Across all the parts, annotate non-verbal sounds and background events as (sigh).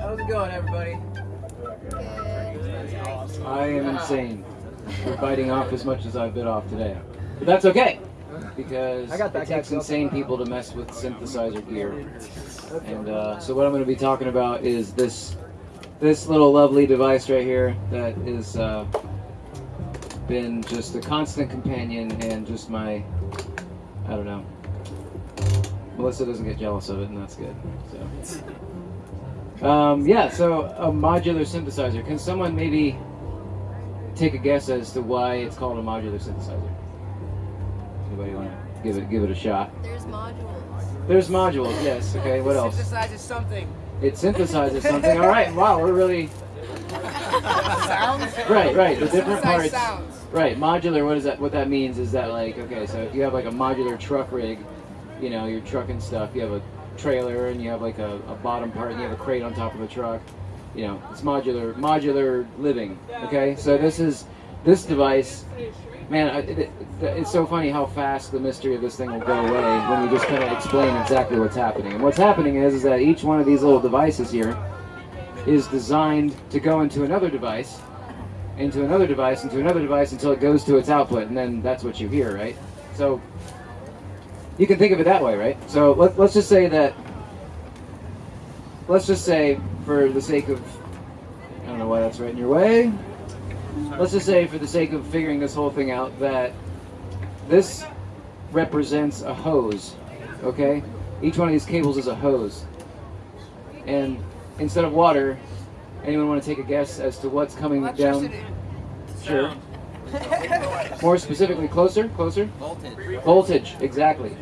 How's it going, everybody? I am insane. We're biting off as much as I've bit off today. But that's okay. Because I got that it takes insane people to mess with synthesizer gear. And uh, so what I'm going to be talking about is this this little lovely device right here that is uh, been just a constant companion and just my I don't know. Melissa doesn't get jealous of it, and that's good. So, um, yeah. So a modular synthesizer. Can someone maybe take a guess as to why it's called a modular synthesizer? Anybody want to give it give it a shot? There's modules. There's modules. Yes. (laughs) Okay. What else? It Synthesizes something. It synthesizes something. All right. Wow. We're really Sounds. (laughs) right. Right. The different parts. sounds. Right, modular. What is that? What that means is that like, okay, so if you have like a modular truck rig, you know, you're trucking stuff. You have a trailer and you have like a, a bottom part and you have a crate on top of the truck. You know, it's modular. Modular living. Okay, so this is this device. Man, it, it, it's so funny how fast the mystery of this thing will go away when we just kind of explain exactly what's happening. And what's happening is, is that each one of these little devices here is designed to go into another device into another device, into another device until it goes to its output, and then that's what you hear, right? So you can think of it that way, right? So let, let's just say that, let's just say, for the sake of, I don't know why that's right in your way, let's just say, for the sake of figuring this whole thing out, that this represents a hose, okay? Each one of these cables is a hose. And instead of water, anyone want to take a guess as to what's coming down? Electricity. Sure. More specifically, closer, closer. Voltage. Voltage, exactly.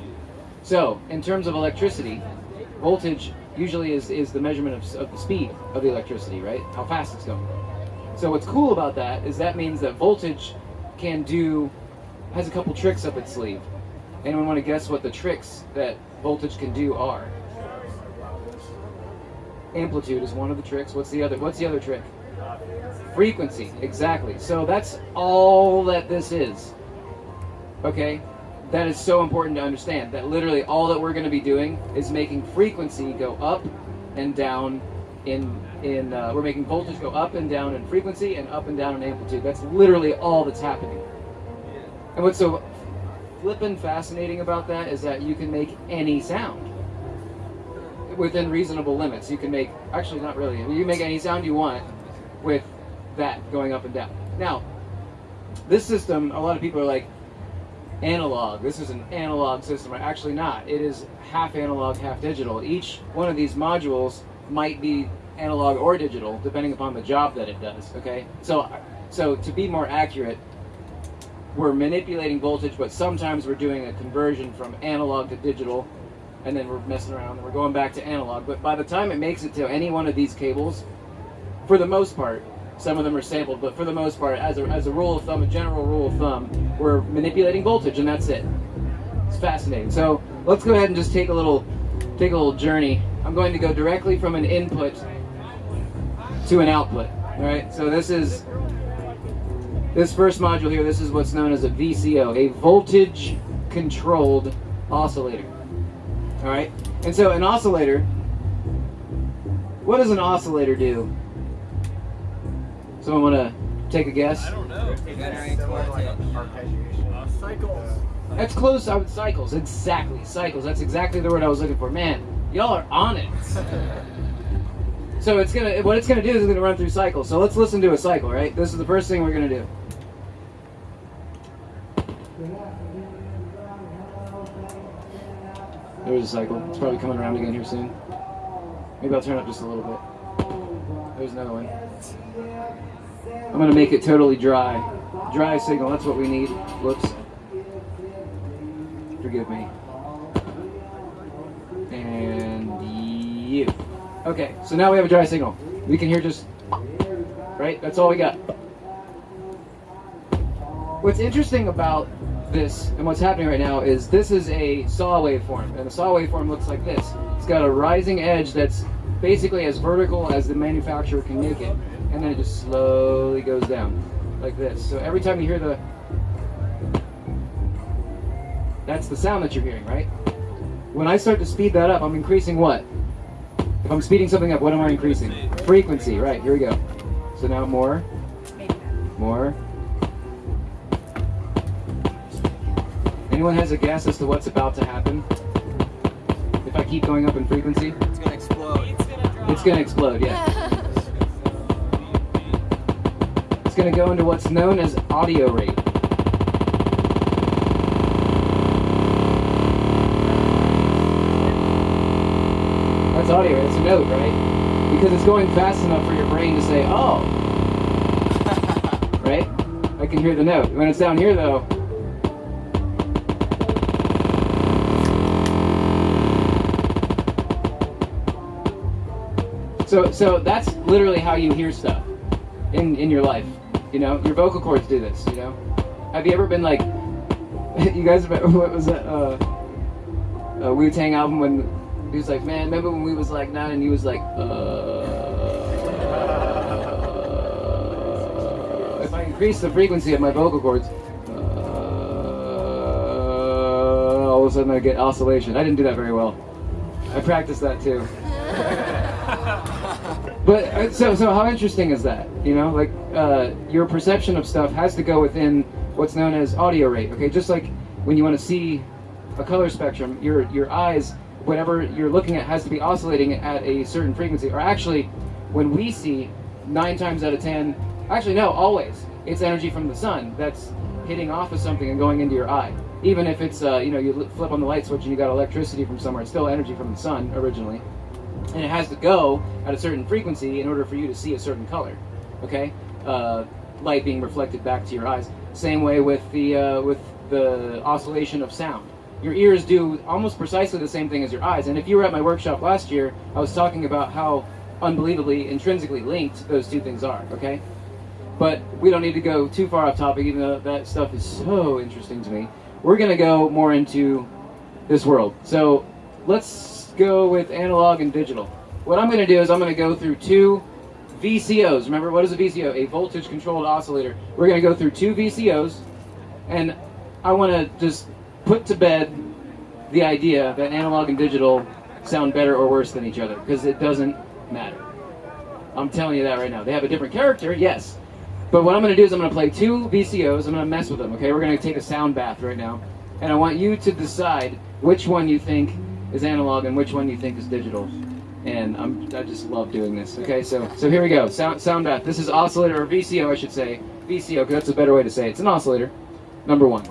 So, in terms of electricity, voltage usually is, is the measurement of, of the speed of the electricity, right? How fast it's going. So, what's cool about that is that means that voltage can do, has a couple tricks up its sleeve. Anyone want to guess what the tricks that voltage can do are? Amplitude is one of the tricks. What's the other? What's the other trick? Frequency, exactly. So that's all that this is. Okay? That is so important to understand that literally all that we're going to be doing is making frequency go up and down in in uh, we're making voltage go up and down in frequency and up and down in amplitude. That's literally all that's happening. And what's so flippin' fascinating about that is that you can make any sound within reasonable limits. You can make actually not really. You can make any sound you want with that going up and down. Now, this system, a lot of people are like analog. This is an analog system. Actually, not. It is half analog, half digital. Each one of these modules might be analog or digital, depending upon the job that it does. Okay, so so to be more accurate, we're manipulating voltage, but sometimes we're doing a conversion from analog to digital, and then we're messing around and we're going back to analog. But by the time it makes it to any one of these cables, for the most part, some of them are sampled, but for the most part, as a, as a rule of thumb, a general rule of thumb, we're manipulating voltage, and that's it. It's fascinating. So let's go ahead and just take a little take a little journey. I'm going to go directly from an input to an output. All right. So this is this first module here. This is what's known as a VCO, a voltage controlled oscillator. All right. And so an oscillator. What does an oscillator do? Someone want to take a guess? I don't know. Uh, cycles. That's close. I would cycles. Exactly, cycles. That's exactly the word I was looking for. Man, y'all are on it. (laughs) so it's gonna. What it's gonna do is it's gonna run through cycles. So let's listen to a cycle, right? This is the first thing we're gonna do. There's a cycle. It's probably coming around again here soon. Maybe I'll turn up just a little bit. There's another one. I'm gonna make it totally dry. Dry signal, that's what we need. Whoops. Forgive me. And you. Okay, so now we have a dry signal. We can hear just, right? That's all we got. What's interesting about this and what's happening right now is this is a saw waveform, and the saw waveform looks like this. It's got a rising edge that's basically as vertical as the manufacturer can make it, and then it just slowly goes down like this. So every time you hear the, that's the sound that you're hearing, right? When I start to speed that up, I'm increasing what? If I'm speeding something up, what am I increasing? Frequency, right, here we go. So now more, more. Anyone has a guess as to what's about to happen? If I keep going up in frequency? It's gonna explode. Yeah. It's gonna go into what's known as audio rate. That's audio, it's a note, right? Because it's going fast enough for your brain to say, oh. (laughs) right? I can hear the note. When it's down here though, So, so that's literally how you hear stuff in in your life. You know, your vocal cords do this. You know, have you ever been like, (laughs) you guys? Remember, (laughs) what was that uh, uh, Wu Tang album when he was like, man, remember when we was like nine and he was like, uh, if I increase the frequency of my vocal cords, uh, all of a sudden I get oscillation. I didn't do that very well. I practiced that too. But uh, so so how interesting is that? You know, like uh, your perception of stuff has to go within what's known as audio rate. Okay, just like when you want to see a color spectrum, your your eyes, whatever you're looking at, has to be oscillating at a certain frequency. Or actually, when we see nine times out of ten, actually no, always it's energy from the sun that's hitting off of something and going into your eye. Even if it's uh, you know you flip on the light switch and you got electricity from somewhere, it's still energy from the sun originally and it has to go at a certain frequency in order for you to see a certain color. Okay, uh, light being reflected back to your eyes. Same way with the uh, with the oscillation of sound. Your ears do almost precisely the same thing as your eyes. And if you were at my workshop last year, I was talking about how unbelievably intrinsically linked those two things are. Okay, but we don't need to go too far off topic, even though that stuff is so interesting to me. We're gonna go more into this world. So let's go with analog and digital. What I'm going to do is I'm going to go through two VCOs. Remember, what is a VCO? A voltage controlled oscillator. We're going to go through two VCOs, and I want to just put to bed the idea that analog and digital sound better or worse than each other, because it doesn't matter. I'm telling you that right now. They have a different character, yes. But what I'm going to do is I'm going to play two VCOs. I'm going to mess with them, okay? We're going to take a sound bath right now. And I want you to decide which one you think is analog and which one you think is digital. And I'm, I just love doing this. Okay, so so here we go. Sound sound bath. This is oscillator or VCO, I should say. VCO, because that's a better way to say it. It's an oscillator. Number one.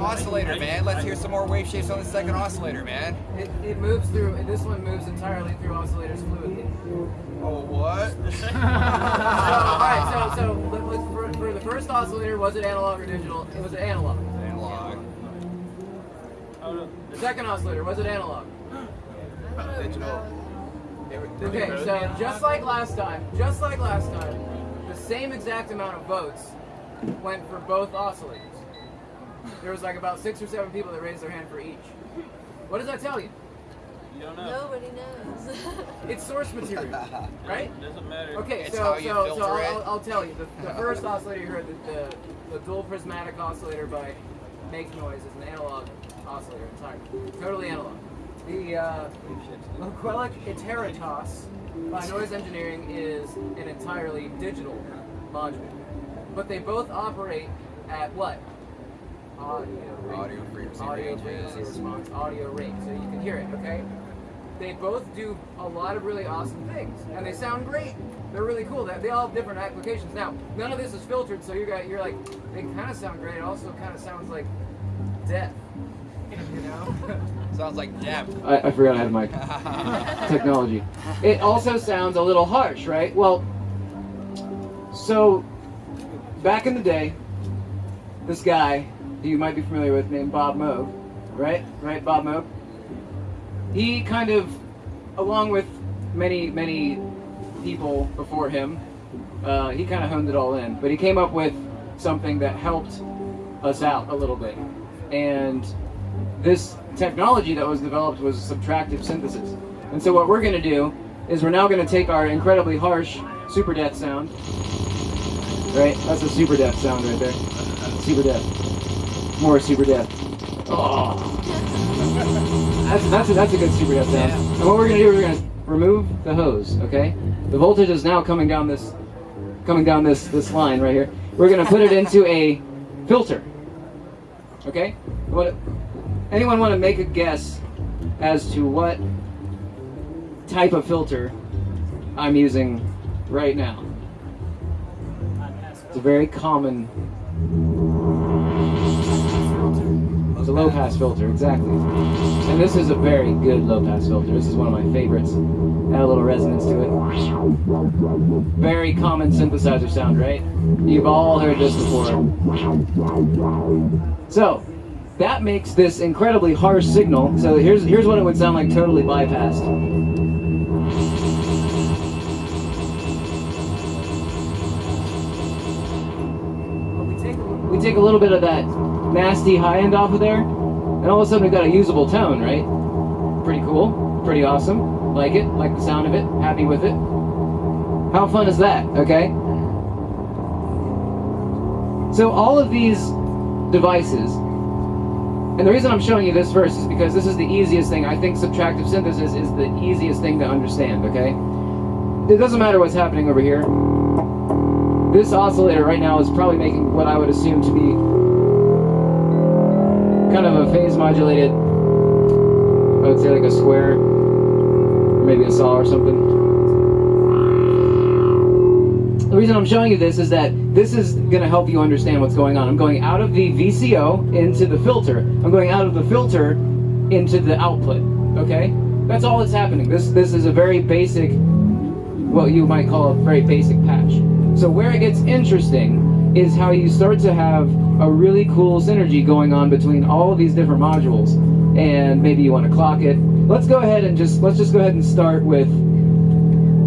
Oscillator, man. Let's hear some more wave shapes on the second oscillator, man. It, it moves through. This one moves entirely through oscillators fluidly. Oh, what? (laughs) So, (laughs) all right. So, so for, for the first oscillator, was it analog or digital? It was analog. Analog. Oh, I. The second oscillator, was it analog? Uh, digital. They were- they Okay, so just like last time, just like last time, the same exact amount of votes went for both oscillators. There was like about six or seven people that raised their hand for each. What does that tell you? You don't know. Nobody knows. (laughs) It's source material, (laughs) right? Doesn't matter. Okay, It's so how you so, so I'll, it. I'll, I'll tell you. The, the (laughs) first oscillator you heard, the, the, the dual prismatic oscillator by Make Noise, is an analog oscillator entirely. Totally analog. The uh, Loquelic Iteritas by Noise Engineering is an entirely digital module. But they both operate at what? Audio rate. Audio frequency Audio ranges. frequency response, audio rate. So you can hear it, okay? They both do a lot of really awesome things, and they sound great. They're really cool. They, they all have different applications. Now, none of this is filtered, so you're got- you're like, they kind of sound great. It also kind of sounds like death, (laughs) you know? (laughs) Sounds like death. I, I forgot I had my (laughs) technology. It also sounds a little harsh, right? Well, so back in the day, this guy who you might be familiar with named Bob Moog, right? Right, Bob Moog? He kind of, along with many, many people before him, uh, he kind of honed it all in. But he came up with something that helped us out a little bit. And this technology that was developed was subtractive synthesis. And so what we're going to do is we're now going to take our incredibly harsh super death sound. Right? That's a super death sound right there. Super death. More super death. Oh. That's, that's, a, that's a good super death sound. And what we're going to do, we're going to remove the hose, okay? The voltage is now coming down this coming down this, this line right here. We're going to put it into a filter. Okay? What, anyone want to make a guess as to what type of filter I'm using right now? It's a very common. A low pass filter, exactly. And this is a very good low pass filter. This is one of my favorites. Add a little resonance to it. Very common synthesizer sound, right? You've all heard this before. So, that makes this incredibly harsh signal. So here's here's what it would sound like totally bypassed. We take, we take a little bit of that nasty high end off of there, and all of a sudden we've got a usable tone, right? Pretty cool, pretty awesome. Like it, like the sound of it, happy with it. How fun is that, okay? So all of these devices, and the reason I'm showing you this first is because this is the easiest thing. I think subtractive synthesis is the easiest thing to understand, okay? It doesn't matter what's happening over here. This oscillator right now is probably making what I would assume to be kind of a phase modulated, I would say like a square, maybe a saw or something. The reason I'm showing you this is that this is going to help you understand what's going on. I'm going out of the VCO into the filter. I'm going out of the filter into the output. Okay? That's all that's happening. This this is a very basic, what you might call a very basic patch. So where it gets interesting is how you start to have a really cool synergy going on between all of these different modules. And maybe you want to clock it. Let's go ahead and just let's just go ahead and start with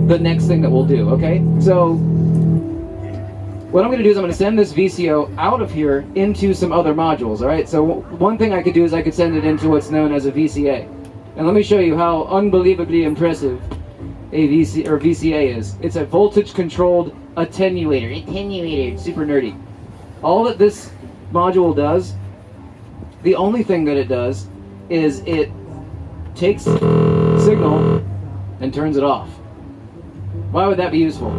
the next thing that we'll do, okay? So what I'm going to do is I'm going to send this VCO out of here into some other modules, all right? So one thing I could do is I could send it into what's known as a VCA. And let me show you how unbelievably impressive a VC or VCA is. It's a voltage controlled attenuator. Attenuator, super nerdy. All that this module does, the only thing that it does is it takes signal and turns it off. Why would that be useful?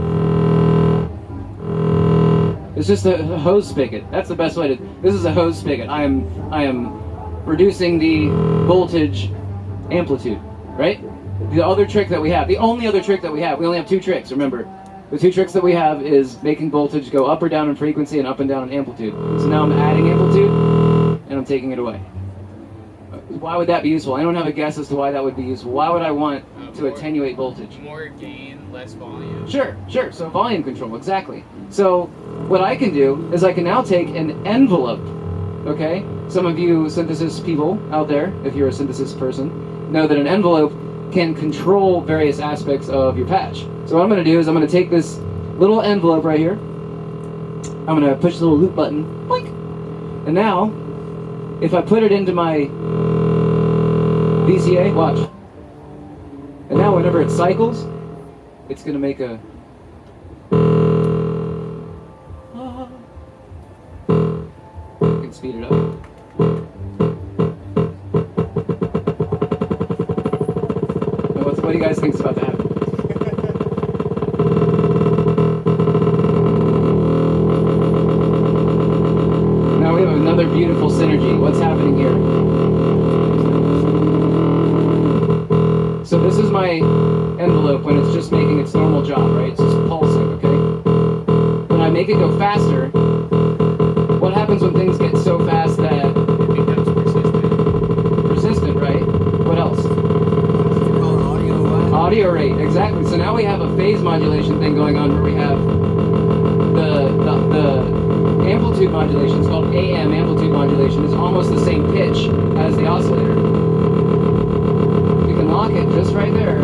It's just a hose spigot. That's the best way to. This is a hose spigot. I am I am reducing the voltage amplitude, right? The other trick that we have, the only other trick that we have, we only have two tricks. Remember, the two tricks that we have is making voltage go up or down in frequency and up and down in amplitude. So now I'm adding amplitude and I'm taking it away. Why would that be useful? I don't have a guess as to why that would be useful. Why would I want Uh, to more- attenuate voltage? More gain, less volume. Sure, sure. So volume control, exactly. So what I can do is I can now take an envelope. Okay? Some of you synthesis people out there, if you're a synthesis person, know that an envelope can control various aspects of your patch. So what I'm going to do is I'm going to take this little envelope right here. I'm going to push the little loop button. Boink. And now, if I put it into my VCA, watch. And now whenever it cycles, it's going to make a ah. You can speed it up. Do you guys think about happen? Now we have another beautiful synergy. What's happening here? Modulation thing going on where we have the the, the amplitude modulation, it's called AM amplitude modulation, is almost the same pitch as the oscillator. You can lock it just right there.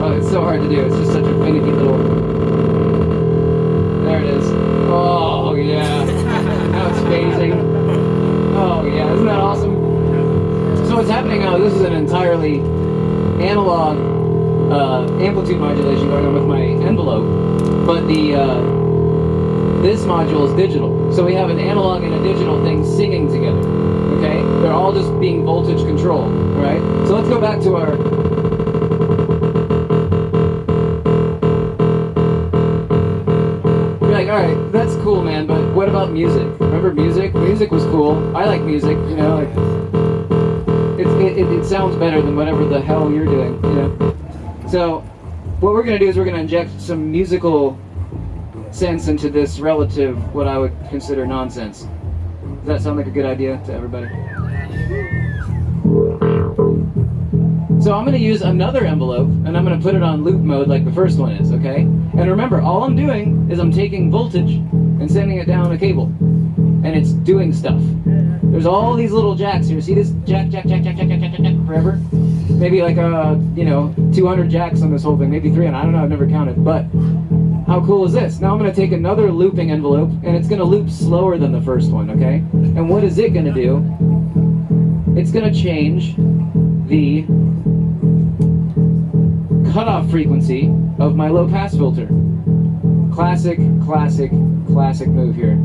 Oh, it's so hard to do. It's just such a finicky little. There it is. Oh yeah. now it's phasing. Oh yeah, isn't that awesome? So what's happening now? This is an entirely analog uh, amplitude modulation going on with my envelope, but the uh, this module is digital. So we have an analog and a digital thing singing together. Okay, they're all just being voltage controlled. Right. So let's go back to our. All right, that's cool, man. But what about music? Remember music? Music was cool. I like music. You know, like it, it, it sounds better than whatever the hell you're doing, you know. So, what we're gonna do is we're gonna inject some musical sense into this relative, what I would consider nonsense. Does that sound like a good idea to everybody? So I'm gonna use another envelope and I'm gonna put it on loop mode like the first one is, okay? And remember, all I'm doing is I'm taking voltage and sending it down a cable. And it's doing stuff. There's all these little jacks here. See this jack, jack, jack, jack, jack, jack, jack, jack, jack forever? Maybe like uh, you know, 200 jacks on this whole thing, maybe 300. I don't know. I've never counted. But how cool is this? Now I'm going to take another looping envelope, and it's going to loop slower than the first one. Okay? And what is it going to do? It's going to change the cutoff frequency of my low pass filter. Classic, classic, classic move here.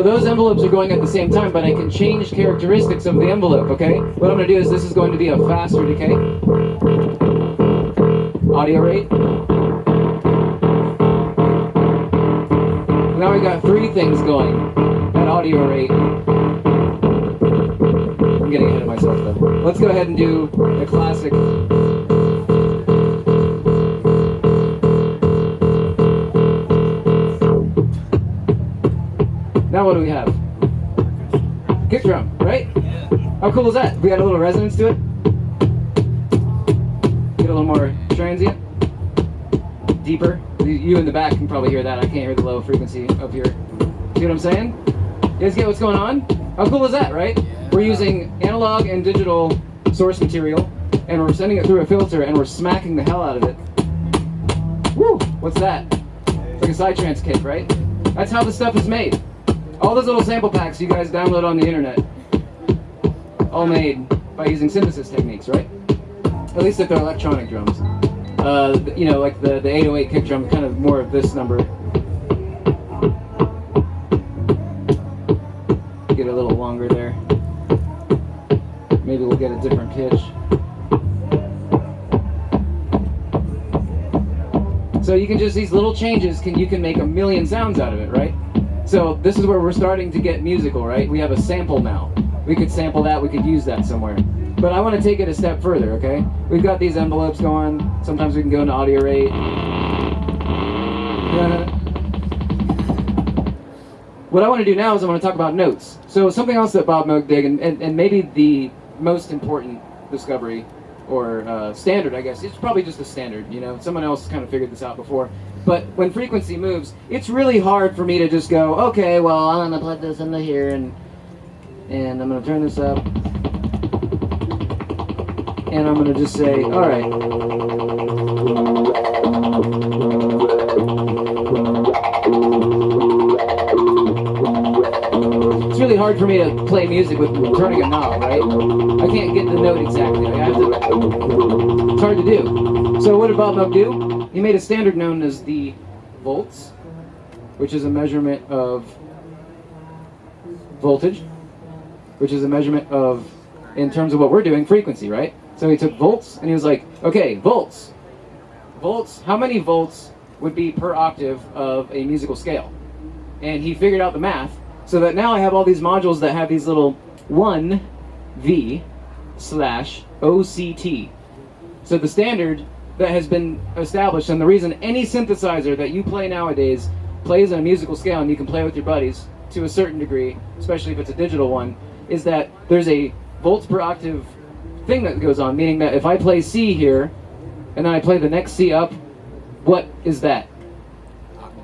So those envelopes are going at the same time, but I can change characteristics of the envelope, okay? What I'm going to do is this is going to be a faster decay. Audio rate. Now we got three things going at audio rate. I'm getting ahead of myself though. Let's go ahead and do the classic. Now what do we have? Kick drum, right? How cool is that? We got a little resonance to it. Get a little more transient, deeper. You- in the back can probably hear that. I can't hear the low frequency up here. See what I'm saying? You guys get what's going on? How cool is that, right? We're using analog and digital source material, and we're sending it through a filter, and we're smacking the hell out of it. Woo! What's that? It's like a psytrance kick, right? That's how the stuff is made. All those little sample packs you guys download on the internet, all made by using synthesis techniques, right? At least if they're electronic drums. Uh, you know, like the, the 808 kick drum, kind of more of this number. Get a little longer there. Maybe we'll get a different pitch. So you can just these little changes can you can make a million sounds out of it, right? So this is where we're starting to get musical, right? We have a sample now. We could sample that, we could use that somewhere. But I want to take it a step further, okay? We've got these envelopes going. Sometimes we can go into audio rate. What I want to do now is I want to talk about notes. So something else that Bob Moog did, and, and, and maybe the most important discovery or uh, standard, I guess. It's probably just a standard, you know. Someone else kind of figured this out before. But when frequency moves, it's really hard for me to just go, okay, well, I'm gonna put this into here, and and I'm gonna turn this up, and I'm gonna just say, all right. It's really hard for me to play music with turning a knob, right? I can't get the note exactly. Have to. It's hard to do. So what did Bob Moog do? He made a standard known as the volts, which is a measurement of voltage, which is a measurement of, in terms of what we're doing, frequency, right? So he took volts and he was like, okay, volts. Volts, how many volts would be per octave of a musical scale? And he figured out the math so that now I have all these modules that have these little 1V slash OCT. So the standard that has been established, and the reason any synthesizer that you play nowadays plays on a musical scale and you can play with your buddies to a certain degree, especially if it's a digital one, is that there's a volts per octave thing that goes on, meaning that if I play C here, and then I play the next C up, what is that?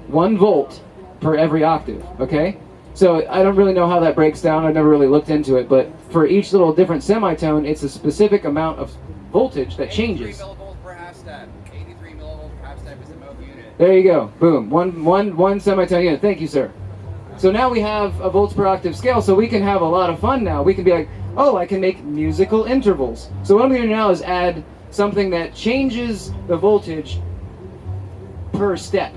One volt per every octave, okay? So I don't really know how that breaks down. I've never really looked into it, but for each little different semitone, it's a specific amount of voltage that 83 changes. millivolts per half step. 83 millivolts per half step is the Moog unit. There you go. Boom. One, one, one semitone unit. Thank you, sir. So now we have a volts per octave scale, so we can have a lot of fun now. We can be like, oh, I can make musical intervals. So what I'm going to do now is add something that changes the voltage per step.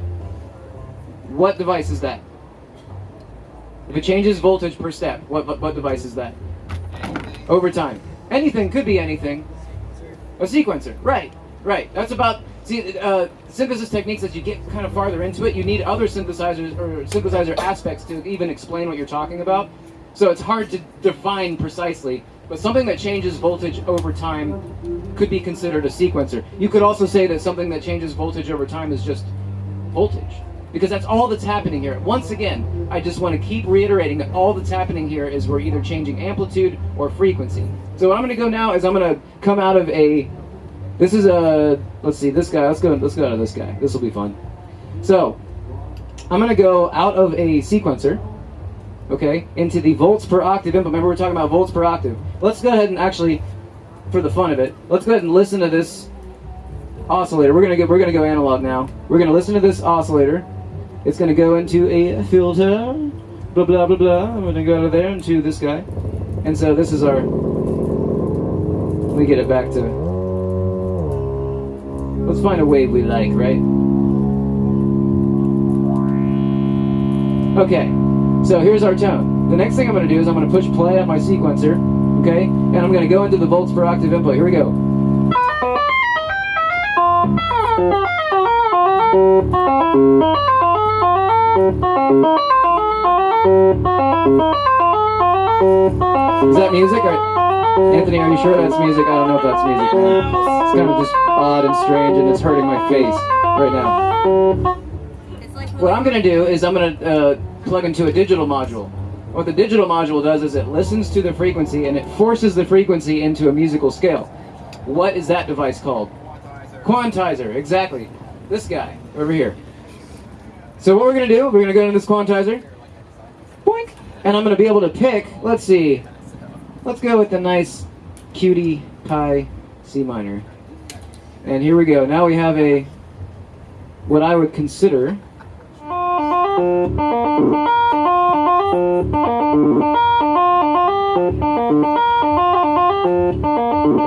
What device is that? If it changes voltage per step, what, what, what device is that? Over time. Anything could be anything. A sequencer. Right, right. That's about, see, uh, synthesis techniques, as you get kind of farther into it, you need other synthesizers or synthesizer aspects to even explain what you're talking about. So it's hard to define precisely, but something that changes voltage over time could be considered a sequencer. You could also say that something that changes voltage over time is just voltage. Because that's all that's happening here. Once again, I just want to keep reiterating that all that's happening here is we're either changing amplitude or frequency. So what I'm going to go now is I'm going to come out of a. This is a. Let's see, this guy. Let's go. Let's go of this guy. This will be fun. So I'm to go out of a sequencer, okay, into the volts per octave input. Remember, we're talking about volts per octave. Let's go ahead and actually, for the fun of it, let's go ahead and listen to this oscillator. We're gonna go. We're gonna go analog now. We're gonna listen to this oscillator. It's gonna go into a filter. Blah blah blah blah. I'm gonna go out of there into this guy. And so this is our. Let me get it back to. Let's find a wave we like, right? Okay. So here's our tone. The next thing I'm gonna do is I'm gonna push play on my sequencer. Okay, and I'm gonna go into the volts per octave input. Here we go. Is that music? Or, Anthony, are you sure that's music? I don't know if that's music. It's kind of just odd and strange, and it's hurting my face right now. What I'm going to do is I'm going to uh, plug into a digital module. What the digital module does is it listens to the frequency and it forces the frequency into a musical scale. What is that device called? Quantizer, exactly. This guy over here. So what we're going to do, we're going to go into this quantizer. Boink. And I'm going to be able to pick, let's see, let's go with the nice cutie pie C minor. And here we go. Now we have a, what I would consider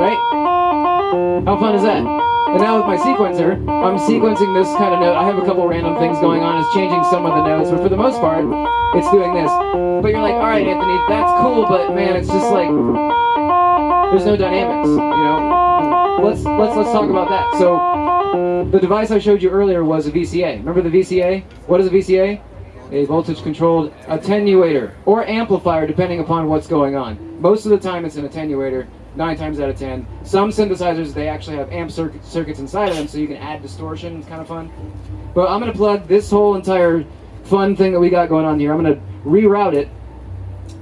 Right? How fun is that? And now with my sequencer, I'm sequencing this kind of note. I have a couple random things going on. It's changing some of the notes, but for the most part, it's doing this. But you're like, all right, Anthony, that's cool, but man, it's just like, There's no dynamics. You know. Let's let's let's talk about that. So the device I showed you earlier was a VCA. Remember the VCA? What is a VCA? A voltage controlled attenuator or amplifier depending upon what's going on. Most of the time it's an attenuator, 9 times out of 10. Some synthesizers they actually have amp circuit, circuits inside of them so you can add distortion, it's kind of fun. But I'm going to plug this whole entire fun thing that we got going on here. I'm going to reroute it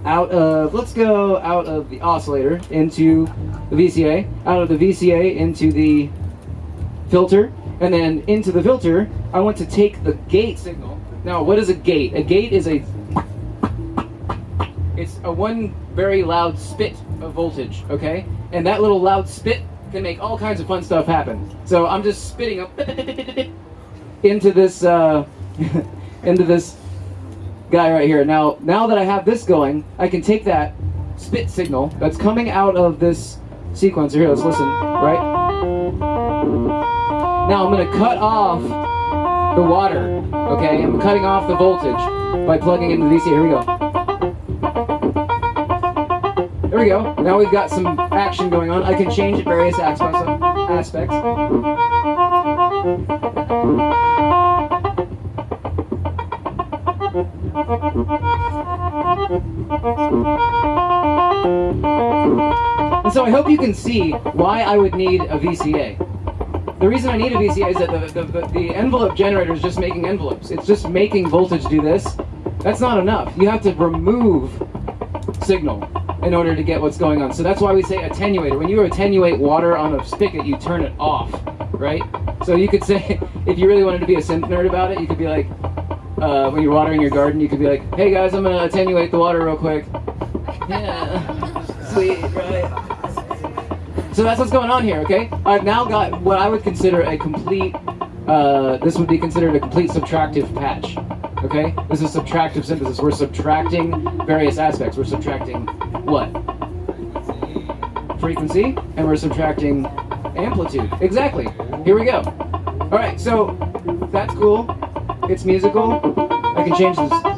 out of, let's go out of the oscillator into the VCA, out of the VCA into the filter, and then into the filter, I want to take the gate signal. Now, what is a gate? A gate is a, it's a one very loud spit voltage, okay? And that little loud spit can make all kinds of fun stuff happen. So I'm just spitting up (laughs) into this, uh, (laughs) into this guy right here. Now, now that I have this going, I can take that spit signal that's coming out of this sequencer. Here, let's listen, right? Now I'm gonna cut off the water, okay? I'm cutting off the voltage by plugging into the VCA. Here we go. There we go. Now we've got some action going on. I can change various aspects. aspects. And so I hope you can see why I would need a VCA. The reason I need a VCA is that the, the, the envelope generator is just making envelopes. It's just making voltage do this. That's not enough. You have to remove signal in order to get what's going on. So that's why we say attenuator. When you attenuate water on a spigot, you turn it off, right? So you could (laughs) say, if you really wanted to be a synth nerd about it, you could be like, uh, when you're watering your garden, you could be like, hey guys, I'm gonna attenuate the water real quick. (laughs) Yeah, (laughs) sweet, right? So that's what's going on here, okay? I've now got what I would consider a complete, uh, this would be considered a complete subtractive patch, okay? This is subtractive synthesis. We're subtracting various aspects. We're subtracting what? Frequency, and we're subtracting amplitude. Exactly. Here we go. All right, so that's cool. It's musical. I can change this. I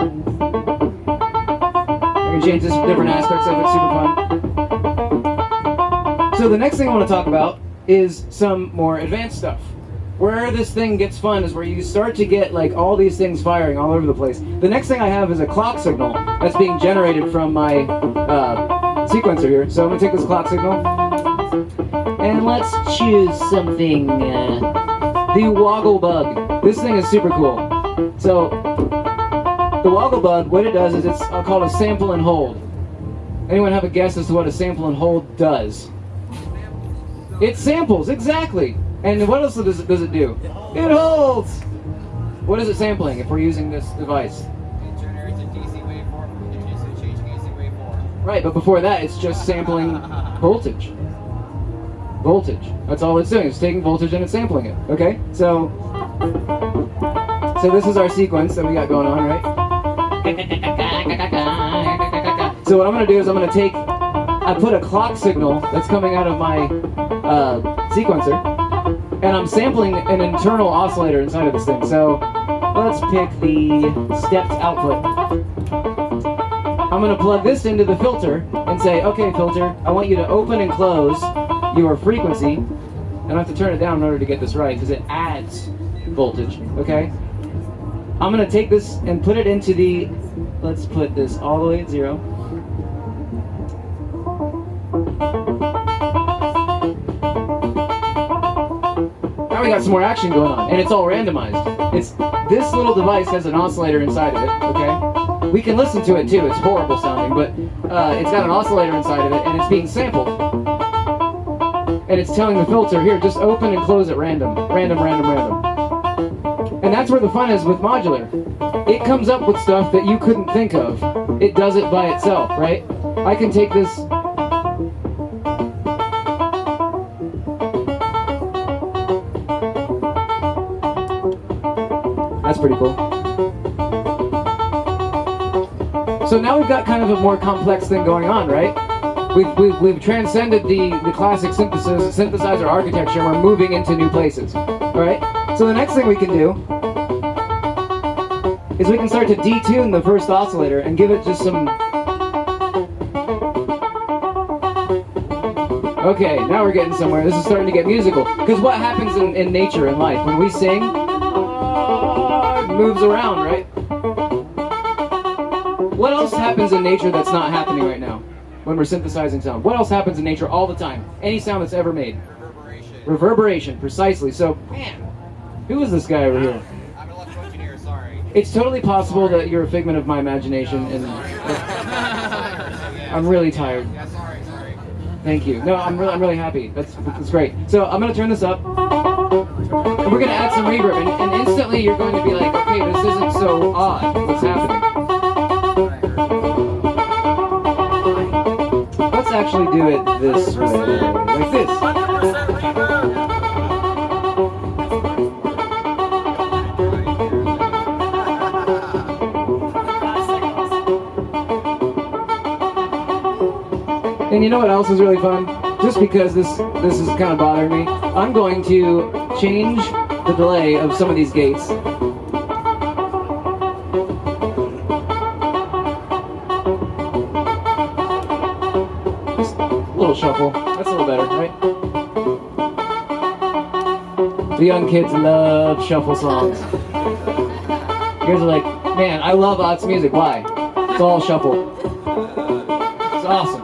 can change this different aspects of it. Super fun. So the next thing I want to talk about is some more advanced stuff. Where this thing gets fun is where you start to get like all these things firing all over the place. The next thing I have is a clock signal that's being generated from my uh, sequencer here. So I'm gonna take this clock signal and let's choose something. Uh, the Woggle Bug. This thing is super cool. So, the Woggle Bug, what it does is it's called a sample and hold. Anyone have a guess as to what a sample and hold does? It samples, exactly. And what else does it, does it do? It holds! What is it sampling if we're using this device? Right, but before that, it's just sampling voltage. Voltage. That's all it's doing. It's taking voltage and it's sampling it. Okay? So, so this is our sequence that we got going on, right? So what I'm going to do is I'm going to take, I put a clock signal that's coming out of my uh, sequencer, and I'm sampling an internal oscillator inside of this thing. So let's pick the stepped output. I'm to plug this into the filter and say, okay, filter, I want you to open and close your frequency. And I have to turn it down in order to get this right because it adds voltage, okay? I'm to take this and put it into the, let's put this all the way at zero. Now we got some more action going on, and it's all randomized. It's This little device has an oscillator inside of it, okay? We can listen to it too, it's horrible sounding, but uh, it's got an oscillator inside of it, and it's being sampled. And it's telling the filter, here, just open and close at random. Random, random, random. And that's where the fun is with modular. It comes up with stuff that you couldn't think of. It does it by itself, right? I can take this That's pretty cool. So now we've got kind of a more complex thing going on, right? We've, we've, we've transcended the, the classic synthesizer architecture and we're moving into new places. Alright? So the next thing we can do is we can start to detune the first oscillator and give it just some Okay, now we're getting somewhere. This is starting to get musical. Because what happens in, in nature and life? When we sing, it moves around, happens in nature that's not happening right now? When we're synthesizing sound. What else happens in nature all the time? Any sound that's ever made. Reverberation. Reverberation, precisely. So, man, who is this guy over here? I'm an electrical engineer, sorry. It's totally possible that you're a figment of my imagination, and (laughs) I'm really tired. Yeah, sorry, sorry. Thank you. No, I'm really, I'm really happy. That's that's great. So I'm gonna turn this up, and we're gonna add some reverb, and, and instantly you're going to be like, okay, this isn't so odd. What's happening? Actually do it this way, like this. And you know what else is really fun? Just because this this is kind of bothering me, I'm going to change the delay of some of these gates. That's a little better, right? The young kids love shuffle songs. You guys are like, man, I love Ott's music. Why? It's all shuffle. It's awesome.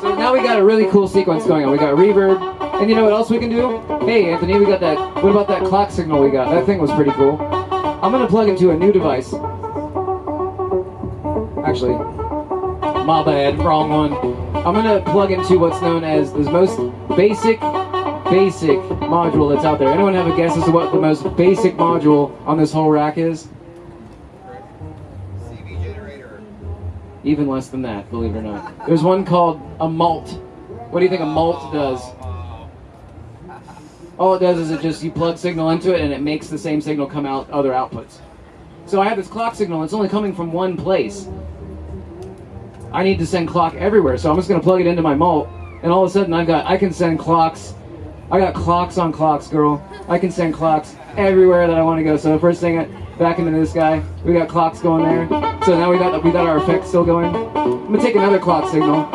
So now we got a really cool sequence going on. We got reverb, and you know what else we can do? Hey, Anthony, we got that. What about that clock signal we got? That thing was pretty cool. I'm gonna plug into a new device. Actually, my bad, wrong one. I'm gonna plug into what's known as the most basic, basic module that's out there. Anyone have a guess as to what the most basic module on this whole rack is? CV generator. Even less than that, believe it or not. There's one called a mult. What do you think a mult oh, does? Oh, All it does is it just you plug signal into it and it makes the same signal come out other outputs. So I have this clock signal. It's only coming from one place. I need to send clock everywhere, so I'm just gonna plug it into my mult, and all of a sudden I've got I can send clocks. I got clocks on clocks, girl. I can send clocks everywhere that I want to go. So the first thing, back into this guy, we got clocks going there. So now we got we got our effects still going. I'm gonna take another clock signal.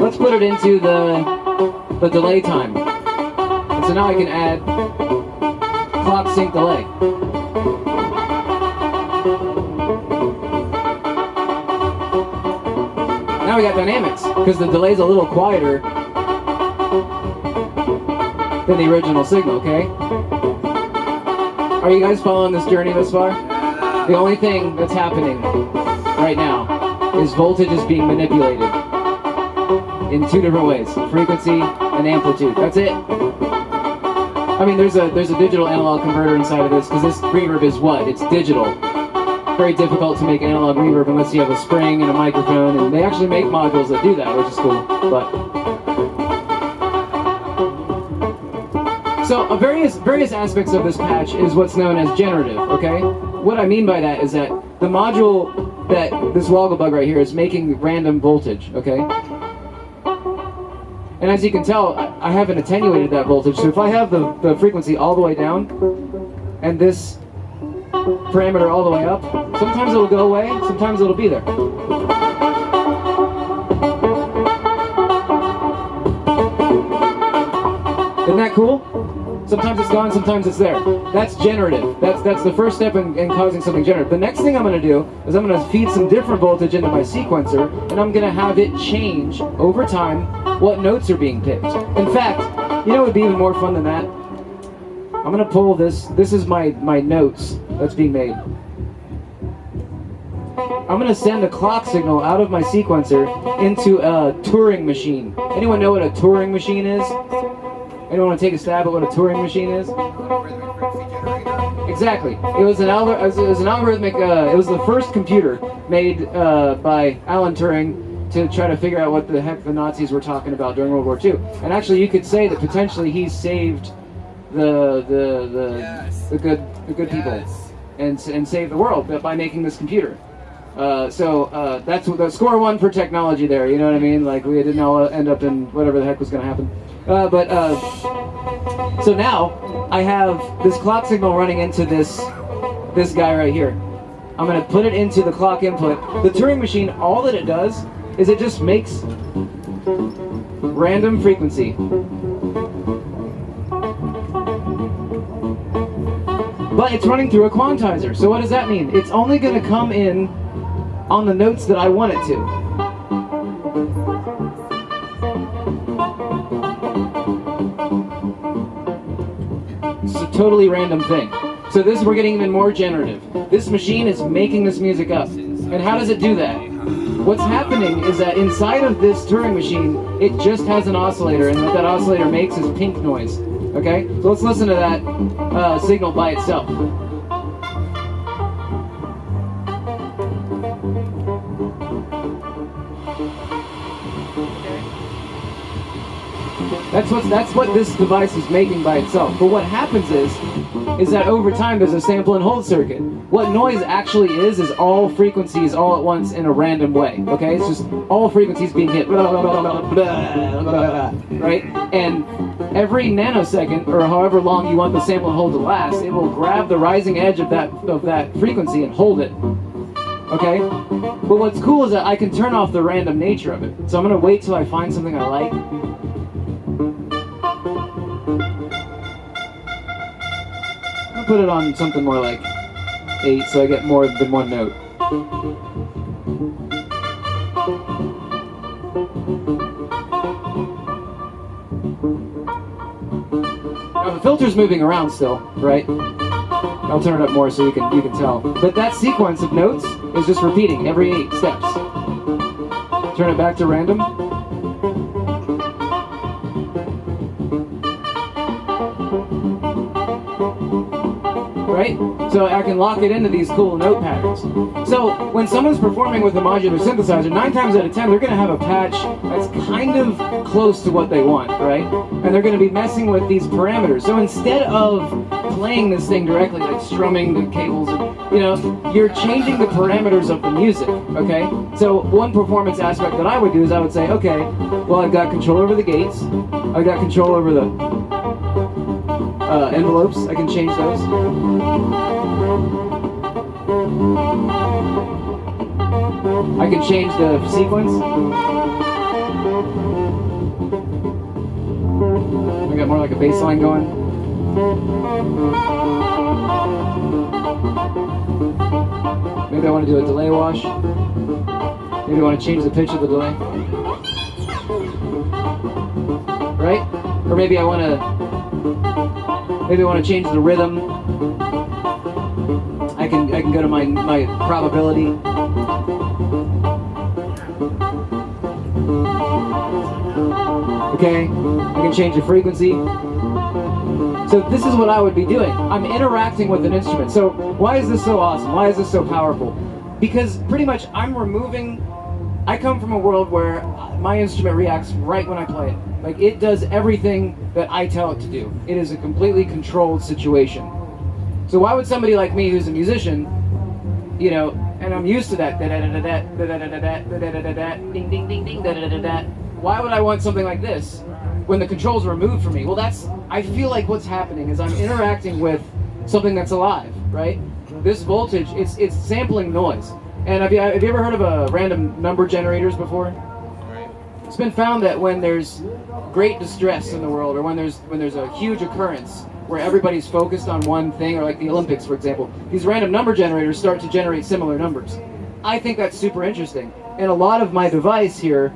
Let's put it into the the delay time. And so now I can add clock sync delay. Now we got dynamics, because the delay's a little quieter than the original signal, okay? Are you guys following this journey this far? The only thing that's happening right now is voltage is being manipulated in two different ways, frequency and amplitude. That's it. I mean, there's a there's a digital analog converter inside of this because this reverb is what? It's digital. Very difficult to make analog reverb unless you have a spring and a microphone, and they actually make modules that do that, which is cool. But so uh, various various aspects of this patch is what's known as generative. Okay, what I mean by that is that the module that this Wogglebug right here is making random voltage. Okay. And as you can tell, I I haven't attenuated that voltage. So if I have the, the frequency all the way down, and this parameter all the way up, sometimes it'll go away, sometimes it'll be there. Isn't that cool? Sometimes it's gone, sometimes it's there. That's generative. That's that's the first step in, in causing something generative. The next thing I'm going to do is I'm going to feed some different voltage into my sequencer, and I'm going to have it change over time what notes are being picked. In fact, you know what would be even more fun than that? I'm to pull this. This is my, my notes that's being made. I'm to send a clock signal out of my sequencer into a Turing machine. Anyone know what a Turing machine is? Anyone want to take a stab at what a Turing machine is? Exactly. It was an algor- it was- it was an algorithmic. Uh, it was the first computer made uh, by Alan Turing to try to figure out what the heck the Nazis were talking about during World War II. And actually, you could say that potentially he saved the the the, Yes. the good the good people and and saved the world by making this computer. Uh, so uh, that's the score one for technology there. You know what I mean? Like we didn't all end up in whatever the heck was going to happen. Uh, but uh, so now I have this clock signal running into this this guy right here. I'm gonna put it into the clock input. The Turing machine, all that it does is it just makes Random frequency. But it's running through a quantizer. So what does that mean? It's only going to come in on the notes that I want it to. It's a totally random thing. So this, we're getting even more generative. This machine is making this music up. And how does it do that? What's happening is that inside of this Turing machine, it just has an oscillator, and what that oscillator makes is pink noise. Okay? So let's listen to that uh, signal by itself. That's what that's what this device is making by itself. But what happens is, is that over time there's a sample and hold circuit. What noise actually is is all frequencies all at once in a random way. Okay, it's just all frequencies being hit, right? And every nanosecond or however long you want the sample and hold to last, it will grab the rising edge of that of that frequency and hold it. Okay? But what's cool is that I can turn off the random nature of it. So I'm gonna wait till I find something I like. Put it on something more like eight so I get more than one note. Now the filter's moving around still, right? I'll turn it up more so you can you can tell. But that sequence of notes is just repeating every eight steps. Turn it back to random. Right? So I can lock it into these cool note patterns. So when someone's performing with a modular synthesizer, nine times out of ten, they're going to have a patch that's kind of close to what they want, right? And they're going to be messing with these parameters. So instead of playing this thing directly, like strumming the cables, you know, you're changing the parameters of the music, okay? So one performance aspect that I would do is I would say, okay, well, I've got control over the gates, I've got control over the uh, envelopes, I can change those. I can change the sequence. I got more like a bass line going. Maybe I want to do a delay wash. Maybe I want to change the pitch of the delay. Right? Or maybe I want to maybe I want to change the rhythm. I can I can go to my my probability. Okay, I can change the frequency. So this is what I would be doing. I'm interacting with an instrument. So why is this so awesome? Why is this so powerful? Because pretty much I'm removing, I come from a world where my instrument reacts right when I play it. Like it does everything that I tell it to do. It is a completely controlled situation. So why would somebody like me who's a musician, you know, and I'm used to that, ding ding ding ding, why would I want something like this when the controls are removed from me? Well, that's, I feel like what's happening is I'm interacting with something that's alive, right? This voltage, it's, it's sampling noise. And have you, have you ever heard of a random number generators before? It's been found that when there's great distress in the world, or when there's when there's a huge occurrence where everybody's focused on one thing, or like the Olympics, for example, these random number generators start to generate similar numbers. I think that's super interesting. And a lot of my device here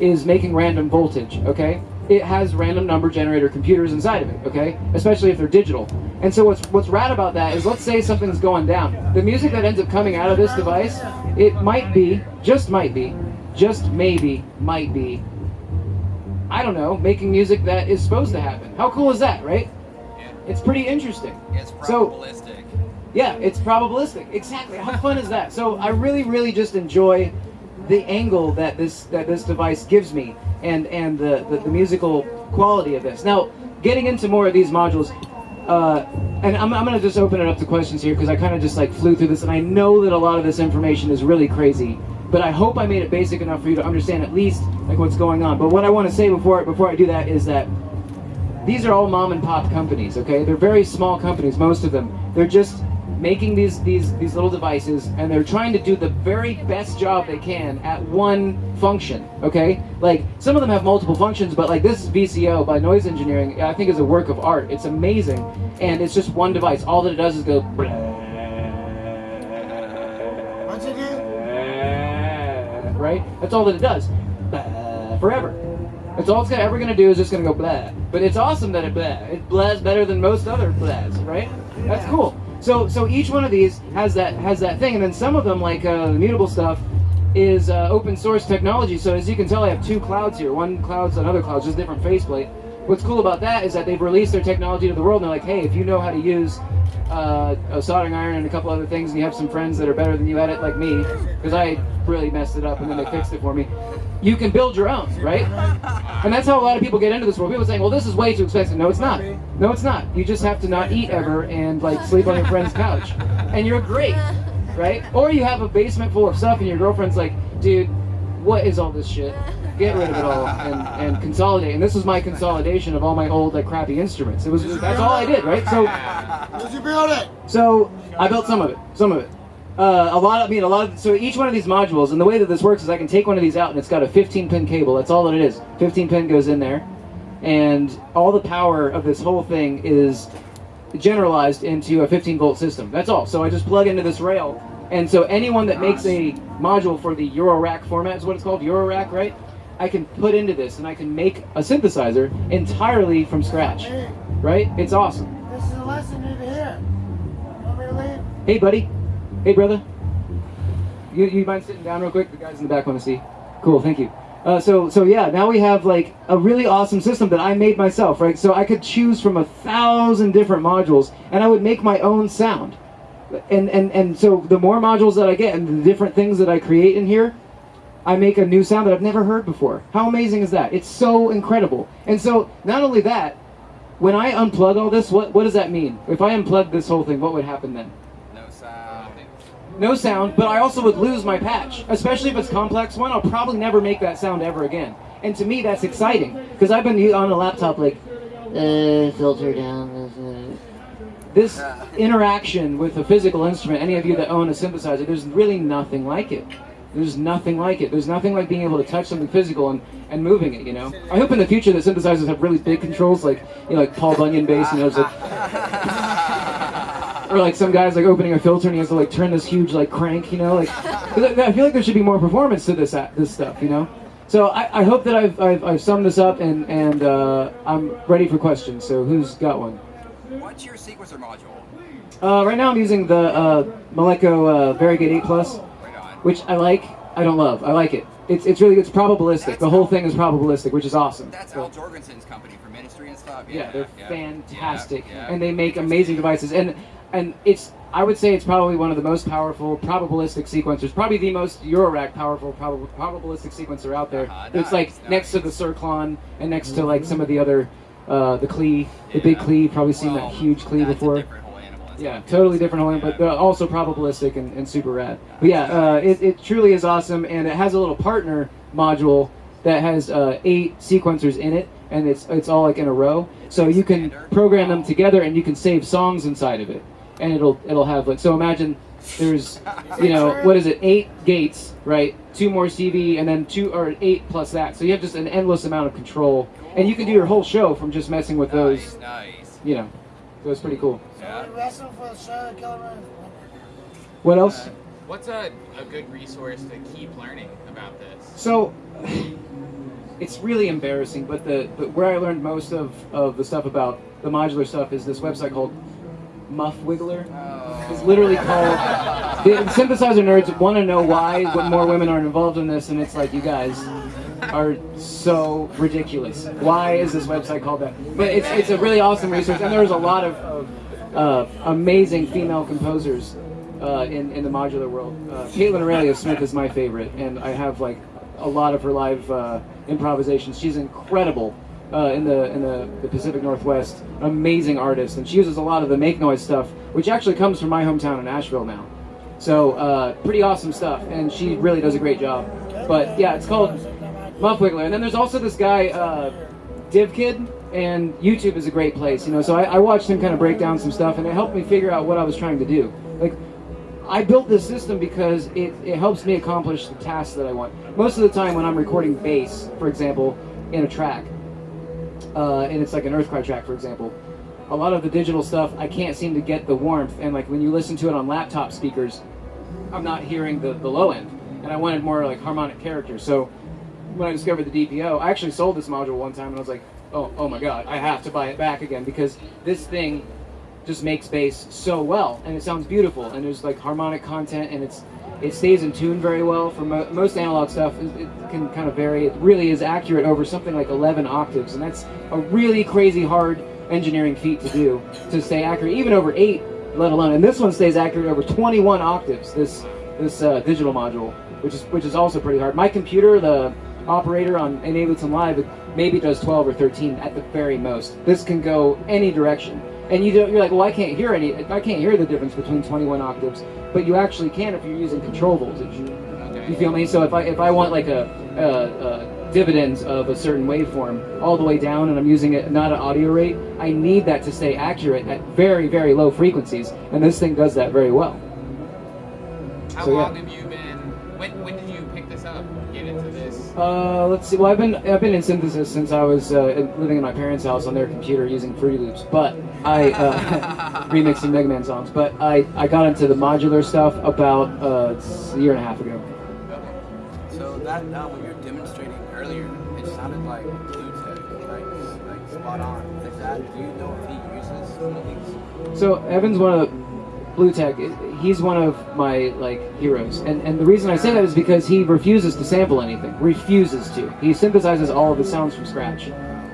is making random voltage, okay? It has random number generator computers inside of it, okay? Especially if they're digital. And so what's what's rad about that is let's say something's going down. The music that ends up coming out of this device, it might be, just might be, just maybe, might be, I don't know, making music that is supposed to happen. How cool is that, right? Yeah. It's pretty interesting. It's So- probabilistic. Yeah, it's probabilistic. Exactly. How fun is that? So I really, really just enjoy the angle that this that this device gives me, and and the the, the musical quality of this. Now, getting into more of these modules, uh, and I'm I'm gonna just open it up to questions here because I kind of just like flew through this, and I know that a lot of this information is really crazy. But I hope I made it basic enough for you to understand at least like what's going on. But what I want to say before before I do that is that these are all mom and pop companies, okay? They're very small companies, most of them. They're just making these these these little devices, and they're trying to do the very best job they can at one function. Okay, like some of them have multiple functions, but like this VCO by Noise Engineering. I think is a work of art. It's amazing, and it's just one device. All that it does is go. Right? That's all that it does. Blah, Forever. That's all it's gonna, ever going to do is just going to go blah. But it's awesome that it blah. It blahs better than most other blahs, right? That's cool. So so each one of these has that has that thing, and then some of them, like uh, the mutable stuff, is uh, open source technology. So as you can tell, I have two clouds here. One cloud's another cloud's just different faceplate. What's cool about that is that they've released their technology to the world, and they're like, hey, if you know how to use uh, a soldering iron and a couple other things, and you have some friends that are better than you at it, like me, because I really messed it up, and then they fixed it for me. You can build your own, right? And that's how a lot of people get into this world. People saying, "Well, this is way too expensive." No, it's not. No, it's not. You just have to not eat ever and like sleep on your friend's couch, and you're great, right? Or you have a basement full of stuff, and your girlfriend's like, "Dude, what is all this shit? Get rid of it all and, and consolidate." And this was my consolidation of all my old like crappy instruments. It was that's all I did, right? So. did you build it? So I built some of it. Some of it. Uh, a lot. of, I mean, a lot. Of, so each one of these modules, and the way that this works is, I can take one of these out, and it's got a 15 pin cable. That's all that it is. 15 pin goes in there, and all the power of this whole thing is generalized into a 15 volt system. That's all. So I just plug into this rail, and so anyone that makes a module for the Eurorack format is what it's called, Eurorack, right? I can put into this, and I can make a synthesizer entirely from scratch. Right? It's awesome. This is a lesson you need to hear. Want me to leave? Hey, buddy. Hey, brother. You, you mind sitting down real quick? The guys in the back want to see. Cool, thank you. Uh, so, so yeah, now we have like a really awesome system that I made myself, right? So I could choose from a thousand different modules, and I would make my own sound. And and and so the more modules that I get, and the different things that I create in here, I make a new sound that I've never heard before. How amazing is that? It's so incredible. And so not only that, when I unplug all this, what what does that mean? If I unplug this whole thing, what would happen then? No sound. no sound, but I also would lose my patch. Especially if it's complex one, I'll probably never make that sound ever again. And to me, that's exciting because I've been on a laptop like, uh, filter down. This interaction with a physical instrument, any of you that own a synthesizer, there's really nothing like it. There's nothing like it. There's nothing like being able to touch something physical and, and moving it, you know? I hope in the future that synthesizers have really big controls, like, you know, like Paul Bunyan bass, you know, it's (laughs) like, or like some guys like opening a filter and he has to like turn this huge like crank, you know, like 'cause I I feel like there should be more performance to this this stuff, you know. So I, I hope that I've, I've, I've summed this up and and uh, I'm ready for questions. So who's got one? What's your sequencer module? Uh, right now I'm using the uh, Malekko uh, Varigate 8 Plus, Right on. Which I like. I don't love. I like it. It's it's really it's probabilistic. The whole thing is probabilistic, which is awesome. That's So- Al Jourgensen's company for Ministry and stuff. Yeah, they're yeah, fantastic, yeah, yeah. and they make amazing devices. And and it's I would say it's probably one of the most powerful probabilistic sequencers, probably the most Eurorack powerful prob- probabilistic sequencer out there. Uh-huh, it's like nice, next to the nice. Cirklon and next to like some of the other uh, the Klee, the big Yeah. Klee. Probably seen Well, that huge Klee that's a before. different whole animal. It's Yeah, totally different whole, Yeah. but also probabilistic and, and super rad. But yeah, uh, it, it truly is awesome, and it has a little partner module that has uh, eight sequencers in it, and it's it's all like in a row. So you can program them together, and you can save songs inside of it, and it'll it'll have like so. Imagine there's you know (laughs) what is it eight gates right two more cv and then two or eight plus that so you have just an endless amount of control and you can do your whole show from just messing with those Nice, nice. you know so it's pretty cool Yeah. You wrestling for the show, Killer what else uh, What's a, a good resource to keep learning about this? So it's really embarrassing, but the, the where I learned most of, of the stuff about the modular stuff is this website called Muff Wiggler. Oh. It's literally called the synthesizer nerds want to know why what more women aren't involved in this, and it's like you guys are so ridiculous. Why is this website called that? But it's it's a really awesome resource, and there's a lot of, of uh, amazing female composers uh, in in the modular world. Uh, Kaitlyn Aurelia Smith is my favorite, and I have like a lot of her live uh, improvisations. She's incredible. Uh, in the in the, the Pacific Northwest, amazing artist, and she uses a lot of the make noise stuff, which actually comes from my hometown in Asheville now. So uh, pretty awesome stuff, and she really does a great job. But yeah, it's called Muff Wiggler. And then there's also this guy, uh, DivKid, and YouTube is a great place, you know. So I, I watched him kind of break down some stuff, and it helped me figure out what I was trying to do. Like, I built this system because it, it helps me accomplish the tasks that I want. Most of the time, when I'm recording bass, for example, in a track, uh, and it's like an Earthcry track, for example, a lot of the digital stuff I can't seem to get the warmth, and like when you listen to it on laptop speakers, I'm not hearing the, the low end, and I wanted more like harmonic character. So when I discovered the DPO, I actually sold this module one time, and I was like, oh, oh my god, I have to buy it back again because this thing just makes bass so well, and it sounds beautiful, and there's like harmonic content, and it's it stays in tune very well. For mo- most analog stuff, it, it can kind of vary. It really is accurate over something like 11 octaves, and that's a really crazy hard engineering feat to do to stay accurate, even over eight, let alone. And this one stays accurate over 21 octaves. This this uh, digital module, which is which is also pretty hard. My computer, the operator on Ableton Live, maybe does 12 or 13 at the very most. This can go any direction. And you don't, you're like, well, I can't hear any. I can't hear the difference between 21 octaves, but you actually can if you're using control voltage. You feel me? So if I if I want like a, a, a dividends of a certain waveform all the way down, and I'm using it not an audio rate, I need that to stay accurate at very very low frequencies, and this thing does that very well. How So, yeah. long have you been? When when Uh, let's see. Well, I've been I've been in synthesis since I was uh, living in my parents' house on their computer using Fruity Loops, but I uh, (laughs) remixing Mega Man songs. But I, I got into the modular stuff about uh, a year and a half ago. Okay. So that when you're demonstrating earlier, it sounded like Blue Tech, like like spot on. Is that? Do you know if he uses some of these? So Evan's one of the Bluetech. He's one of my like heroes, and and the reason I say that is because he refuses to sample anything. Refuses to. He synthesizes all of his sounds from scratch,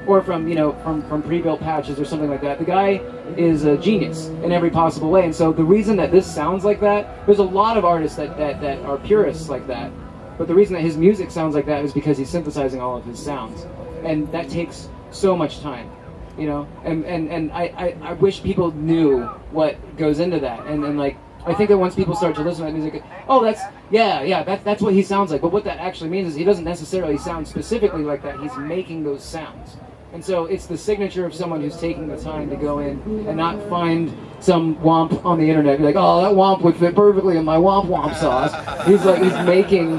or from you know from from pre-built patches or something like that. The guy is a genius in every possible way, and so the reason that this sounds like that, there's a lot of artists that that that are purists like that. But the reason that his music sounds like that is because he's synthesizing all of his sounds, and that takes so much time you know and and and I, I i wish people knew what goes into that. And and like i think that once people start to listen to that music oh that's yeah yeah that, that's what he sounds like. But what that actually means is he doesn't necessarily sound specifically like that. He's making those sounds. And so it's the signature of someone who's taking the time to go in and not find some womp on the internet like oh that womp would fit perfectly in my womp womp sauce. He's like he's making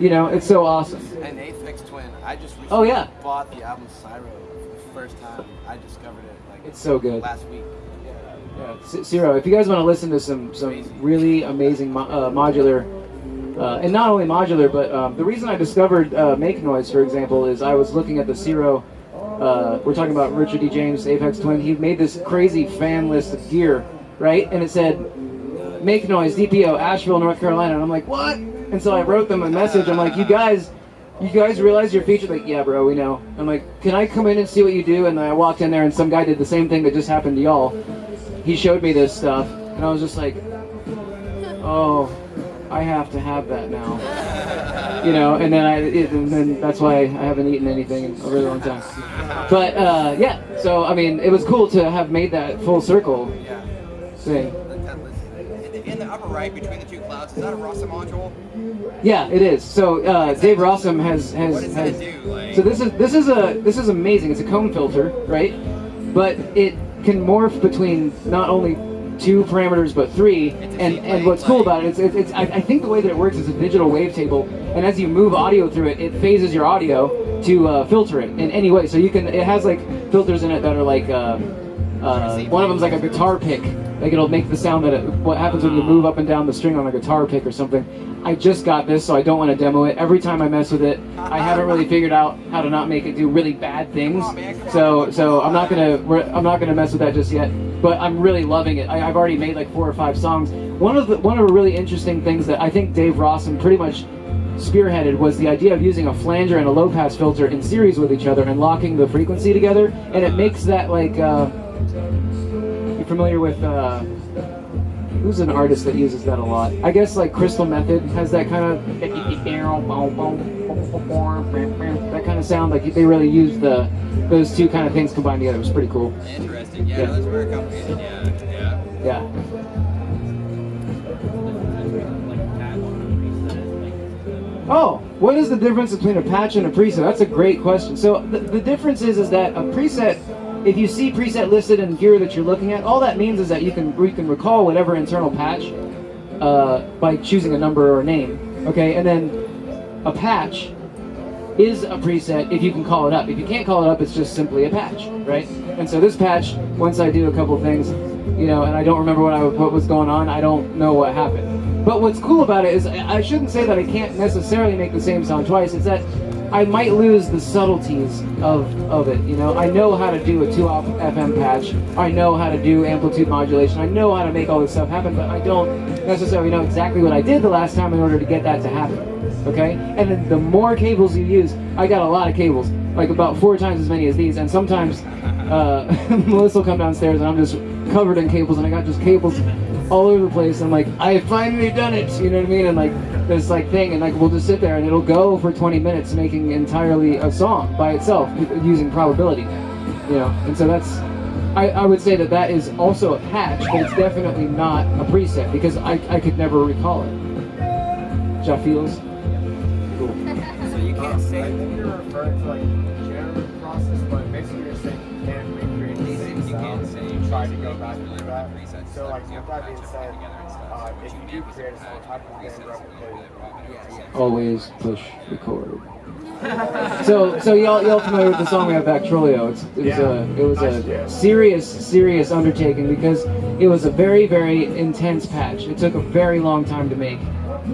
you know it's so awesome. And Aphex Twin, I just Oh, yeah. bought the album Syro for the first time. It's so good. last week. Yeah, C- Zero. If you guys want to listen to some some really amazing mo- uh, modular, uh, and not only modular, but um, the reason I discovered uh, Make Noise, for example, is I was looking at the Zero. Uh, we're talking about Richard D. James, Aphex Twin. He made this crazy fan list of gear, right? And it said Make Noise, DPO, Asheville, North Carolina. And I'm like, what? And so I wrote them a message. I'm like, you guys. You guys realize you're featured? Like, yeah, bro, we know. I'm like, can I come in and see what you do? And I walked in there, and some guy did the same thing that just happened to y'all he showed me this stuff, and I was just like, oh, I have to have that now. You know, and then I, it, and then that's why I haven't eaten anything in a really long time. But uh, yeah, so I mean, it was cool to have made that full circle thing. Right between the two clouds, is that a Rossum module? Yeah, it is. So uh, Dave Rossum has has, What does has do? Like, So this is this is a this is amazing. It's a cone filter, right? But it can morph between not only two parameters but three. And and what's cool about it is it's, it's I, I think the way that it works is a digital wavetable, and as you move audio through it, it phases your audio to uh, filter it in any way. So you can it has like filters in it that are like. Uh, uh, one of them's like a guitar pick. Like it'll make the sound that it, what happens when you move up and down the string on a guitar pick or something. I just got this, so I don't want to demo it. Every time I mess with it, I haven't really figured out how to not make it do really bad things. So, so I'm not gonna I'm not gonna mess with that just yet. But I'm really loving it. I, I've already made like four or five songs. One of the one of the really interesting things that I think Dave Rossum pretty much spearheaded was the idea of using a flanger and a low pass filter in series with each other and locking the frequency together, and it makes that like. Uh, you familiar with uh, who's an artist that uses that a lot? I guess like Crystal Method has that kind of that kind of sound. Like they really use the those two kind of things combined together. It was pretty cool. interesting. Yeah, Yeah. that's very complicated. Yeah, yeah. Yeah. Oh, what is the difference between a patch and a preset? That's a great question. So the, the difference is is that a preset if you see preset listed in gear that you're looking at, all that means is that you can you can recall whatever internal patch uh, by choosing a number or a name. Okay, and then a patch is a preset if you can call it up. If you can't call it up, it's just simply a patch, right? And so this patch, once I do a couple things, you know, and I don't remember what I what was going on, I don't know what happened. But what's cool about it is I shouldn't say that I can't necessarily make the same sound twice. It's that I might lose the subtleties of, of it. You know, I know how to do a 2 off FM patch. I know how to do amplitude modulation. I know how to make all this stuff happen, but I don't necessarily know exactly what I did the last time in order to get that to happen. Okay? And then the more cables you use, I got a lot of cables, like about four times as many as these, and sometimes uh, (laughs) Melissa will come downstairs and I'm just covered in cables, and I got just cables all over the place. I'm like, I finally done it, you know what I mean? And like this like thing, and like we'll just sit there and it'll go for 20 minutes making entirely a song by itself using probability, you know. And so that's, I, I would say that that is also a patch, but it's definitely not a preset because I, I could never recall it. Ja feels. Cool. So you can't say I say think you're referring to like the generative process, but basically you're saying you can't recreate the same You can't say You try to go back really to want that. presets, So like you with have that being said, if you you do do create a some type of presets band that you replicated, really want. Yeah, yeah. Always push record. so, so y'all, y'all familiar with the song we have Bactrolio? It's, it was Yeah. a, it was a serious, serious undertaking because it was a very, very intense patch. It took a very long time to make,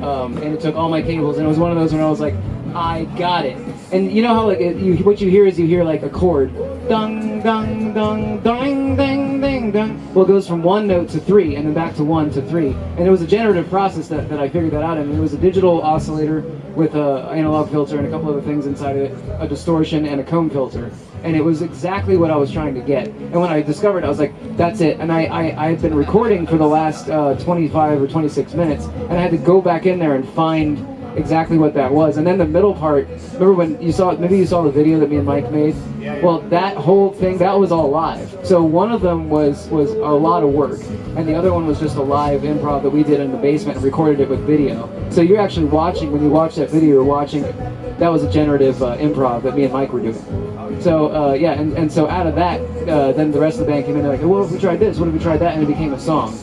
um, and it took all my cables. And it was one of those when I was like, I got it. And you know how like you, what you hear is you hear like a chord, dung, dung, dung, ding, ding, ding, ding. Well, it goes from one note to three, and then back to one to three. And it was a generative process that, that I figured that out I mean, It was a digital oscillator with a analog filter and a couple other things inside of it, a distortion and a comb filter. And it was exactly what I was trying to get. And when I discovered, I was like, "That's it." And I, I, I had been recording for the last uh, 25 or 26 minutes, and I had to go back in there and find exactly what that was. And then the middle part, remember when you saw, maybe you saw the video that me and Mike made? Yeah, yeah. Well, that whole thing, that was all live. So one of them was, was a lot of work, and the other one was just a live improv that we did in the basement and recorded it with video. So you're actually watching, when you watch that video, you're watching, that was a generative uh, improv that me and Mike were doing. So uh, yeah, and, and so out of that, uh, then the rest of the band came in, they're like, what if we tried this, what if we tried that, and it became a song.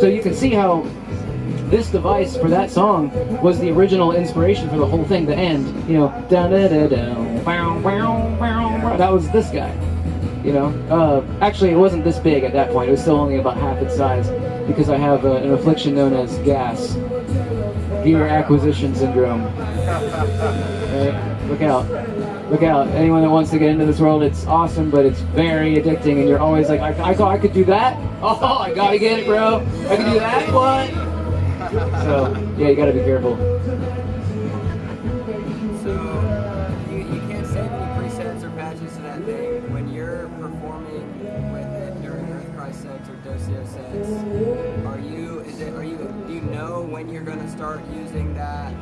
So you can see how this device for that song was the original inspiration for the whole thing. The end, you know, da da da da. That was this guy. You know, uh, actually, it wasn't this big at that point. It was still only about half its size because I have uh, an affliction known as gas, gear acquisition syndrome. Right? Look out. Look out. Anyone that wants to get into this world, it's awesome, but it's very addicting, and you're always like, I, I, I could do that? (laughs) Oh, I gotta get it, bro. I can do that? What? So, yeah, you gotta be careful. So uh, you, you can't save any presets or patches to that thing when you're performing with it during Earthcry sets or Docio sets. Are you is it are you do you know when you're gonna start using that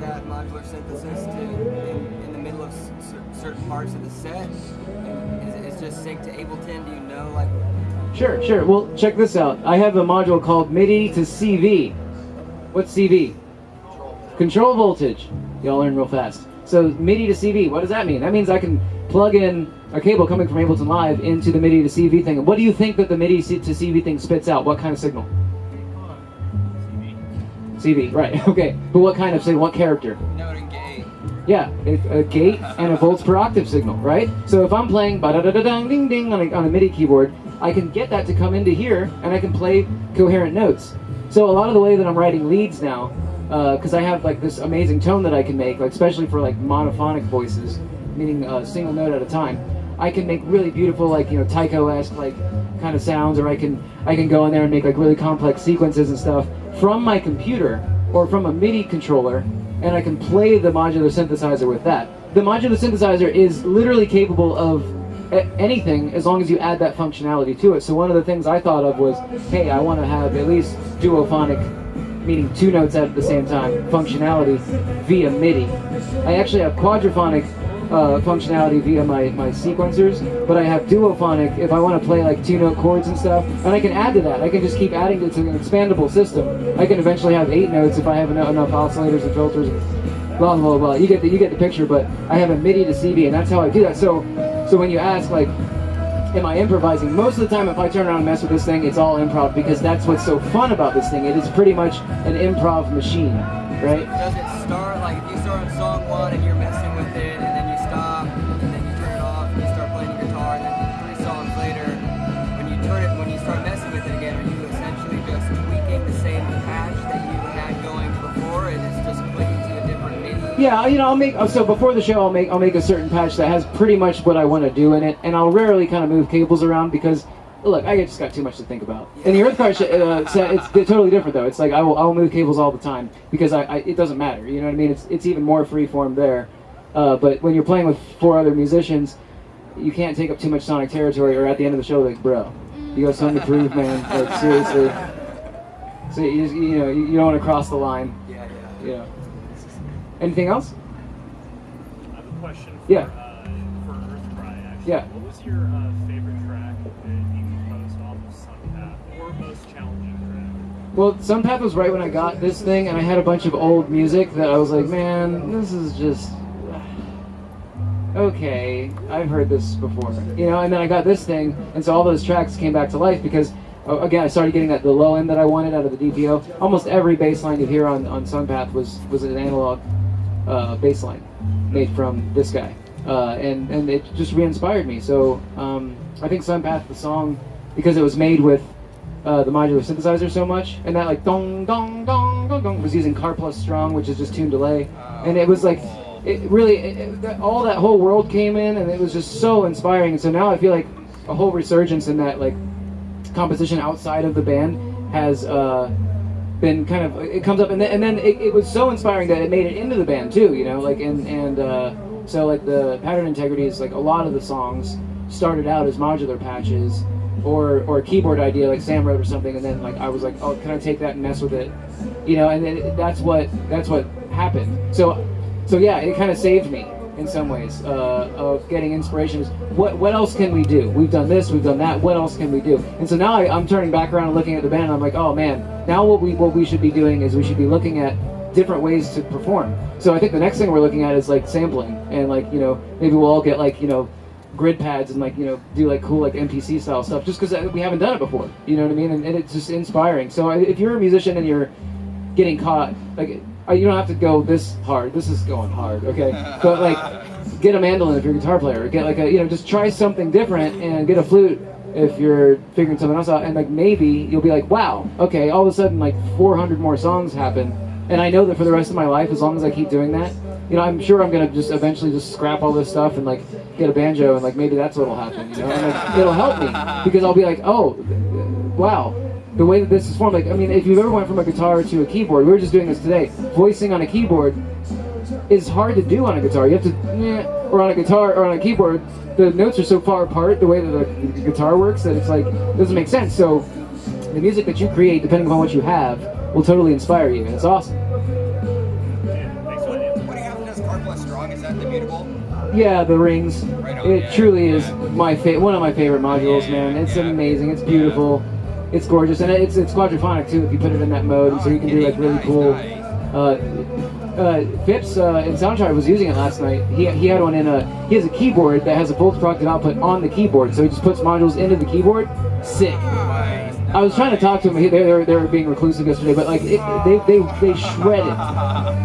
that modular synthesis to in, in the middle of certain parts of the set? Is it just synced to Ableton? Do you know like Sure, sure. Well, check this out. I have a module called MIDI to CV. What's CV? Control voltage. Y'all learn real fast. So MIDI to CV, what does that mean? That means I can plug in a cable coming from Ableton Live into the MIDI to CV thing. What do you think that the MIDI to CV thing spits out? What kind of signal? CV, right, (laughs) okay. But what kind of signal? What character? Note and gate. Yeah, a, a gate and a volts per octave signal, right? So if I'm playing ba da da da ding ding ding on a, on a MIDI keyboard, I can get that to come into here and I can play coherent notes. So a lot of the way that I'm writing leads now, uh, because I have like this amazing tone that I can make, like especially for like monophonic voices, meaning a single note at a time. I can make really beautiful, like you know, Tycho-esque like kind of sounds, or I can I can go in there and make like really complex sequences and stuff from my computer or from a MIDI controller, and I can play the modular synthesizer with that. The modular synthesizer is literally capable of anything as long as you add that functionality to it. So one of the things I thought of was, hey, I want to have at least duophonic, meaning two notes at the same time, functionality via MIDI. I actually have quadraphonic uh, functionality via my, my sequencers, but I have duophonic if I want to play like two note chords and stuff, and I can add to that. I can just keep adding to, to an expandable system. I can eventually have eight notes if I have enough, enough oscillators and filters. Blah blah blah. You get the you get the picture, but I have a MIDI to CV, and that's how I do that. So so when you ask like am I improvising? Most of the time, if I turn around and mess with this thing, it's all improv because that's what's so fun about this thing. It is pretty much an improv machine, right? Does it start like if you start on song one and you're messing with it, and then you stop, Yeah, you know, I'll make so before the show, I'll make I'll make a certain patch that has pretty much what I want to do in it, and I'll rarely kind of move cables around because. Look, I just got too much to think about. And the Earthcry, uh, set, it's totally different though. It's like I will, I will move cables all the time because I, I, it doesn't matter. You know what I mean? It's, it's even more free form there. Uh, but when you're playing with four other musicians, you can't take up too much sonic territory, or at the end of the show, like, bro, you got something to prove, man. Like seriously. So you, just, you know, you, you don't want to cross the line. Yeah, yeah. You know. Anything else? I have a question for, Yeah. uh, for Earth Cry, actually. Yeah. What was your uh, favorite track that you composed off of Sunpath, or most challenging track? Well, Sunpath was right when I got this thing, and I had a bunch of old music that I was like, man, this is just. Okay, I've heard this before. You know, and then I got this thing, and so all those tracks came back to life because, uh, again, I started getting that the low end that I wanted out of the DPO. Almost every bass line you hear on, on Sunpath was, was an analog uh, bass line made from this guy. Uh, and, and it just re inspired me. So um, I think Sunpath, the song, because it was made with uh, the modular synthesizer so much, and that like dong dong dong dong dong was using Karplus-Strong, which is just tune delay, and it was like it really it, it, that- all that whole world came in, and it was just so inspiring. And so now I feel like a whole resurgence in that like composition outside of the band has uh, been kind of it comes up, and then, and then it, it was so inspiring that it made it into the band too. You know, like and and uh, so like the pattern integrity is like a lot of the songs started out as modular patches or or a keyboard idea like Sam wrote or something, and then like I was like, oh, can I take that and mess with it, you know? And then that's what that's what happened. So so yeah, it kind of saved me in some ways uh, of getting inspiration. Is what what else can we do? We've done this, we've done that. What else can we do? And so now I, I'm turning back around and looking at the band. And I'm like, oh man, now what we what we should be doing is we should be looking at different ways to perform. So I think the next thing we're looking at is like sampling and like you know maybe we'll all get like you know grid pads and like you know do like cool like MPC style stuff just because we haven't done it before. You know what I mean? And, and it's just inspiring. So if you're a musician and you're getting caught, like uh, Uh, you don't have to go this hard. This is going hard, okay? But like get a mandolin if you're a guitar player. Get like a you know just try something different and get a flute if you're figuring something else out. And like maybe you'll be like, wow, okay, all of a sudden like 400 more songs happen. And I know that for the rest of my life, as long as I keep doing that, you know, I'm sure I'm gonna just eventually just scrap all this stuff and like get a banjo and like maybe that's what'll happen. You know, and, like, it'll help me because I'll be like, oh, wow, the way that this is formed. Like, I mean, if you've ever went from a guitar to a keyboard, we were just doing this today. Voicing on a keyboard is hard to do on a guitar. You have to, eh, or on a guitar or on a keyboard, the notes are so far apart the way that the, the guitar works that it's like it doesn't make sense. So the music that you create, depending upon what you have, will totally inspire you, and it's awesome. Yeah, thanks for that answer. What do you have does Karplus-Strong? Is that the? Yeah, rings. Right on, It yeah. truly is my fa- one of my favorite modules, Yeah, man. It's yeah. amazing. It's beautiful. It's gorgeous, and it's it's quadraphonic too if you put it in that mode, so you can do like really cool. Uh, uh, Phipps uh, in Soundchart was using it last night. He, he had one in a he has a keyboard that has a volts per octave output on the keyboard, so he just puts modules into the keyboard. Sick. I was trying to talk to him. He, they, they, were, they were being reclusive yesterday, but like it, they, they they shred it,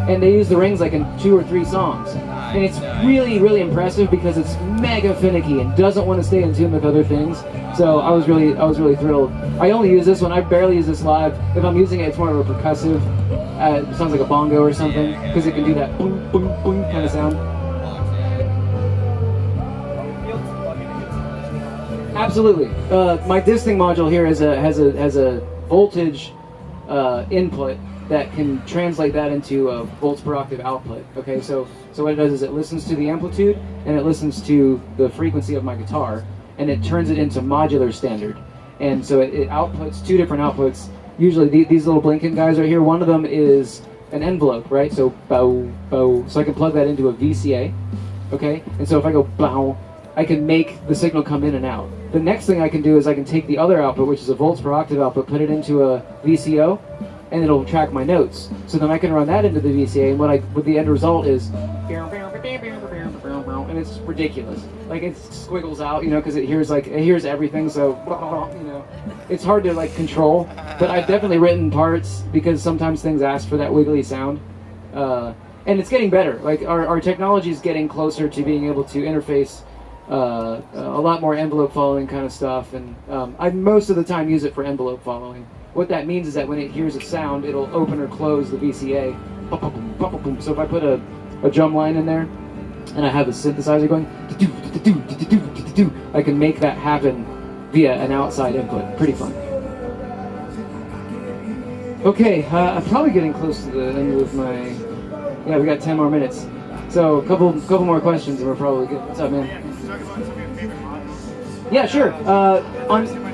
and they use the rings like in two or three songs, and it's really really impressive because it's mega finicky and doesn't want to stay in tune with other things. So I was really I was really thrilled. I only use this one. I barely use this live. If I'm using it, it's more of a percussive. Uh, it sounds like a bongo or something because it can do that boom boom boom kind of sound. Absolutely. Uh, my disting module here has a has a has a voltage uh, input that can translate that into a volts per octave output. Okay, so so what it does is it listens to the amplitude and it listens to the frequency of my guitar and it turns it into modular standard. And so it, it outputs two different outputs. Usually the, these little blinking guys right here. One of them is an envelope, right? So bow bow. So I can plug that into a VCA. Okay, and so if I go bow, I can make the signal come in and out. The next thing I can do is I can take the other output, which is a volts per octave output, put it into a VCO, and it'll track my notes. So then I can run that into the VCA, and what I what the end result is, and it's ridiculous. Like it squiggles out, you know, because it hears like it hears everything. So (laughs) you know, it's hard to like control. But I've definitely written parts because sometimes things ask for that wiggly sound. Uh, and it's getting better. Like our, our technology is getting closer to being able to interface uh, a lot more envelope following kind of stuff, and um, I most of the time use it for envelope following. What that means is that when it hears a sound, it'll open or close the VCA. So if I put a, a drum line in there, and I have a synthesizer going, I can make that happen via an outside input. Pretty fun. Okay, uh, I'm probably getting close to the end of my. Yeah, we got 10 more minutes. So a couple, couple more questions, and we're probably good. What's up, man? Yeah, talk about some of your favorite modules? Yeah, sure. Uh, on,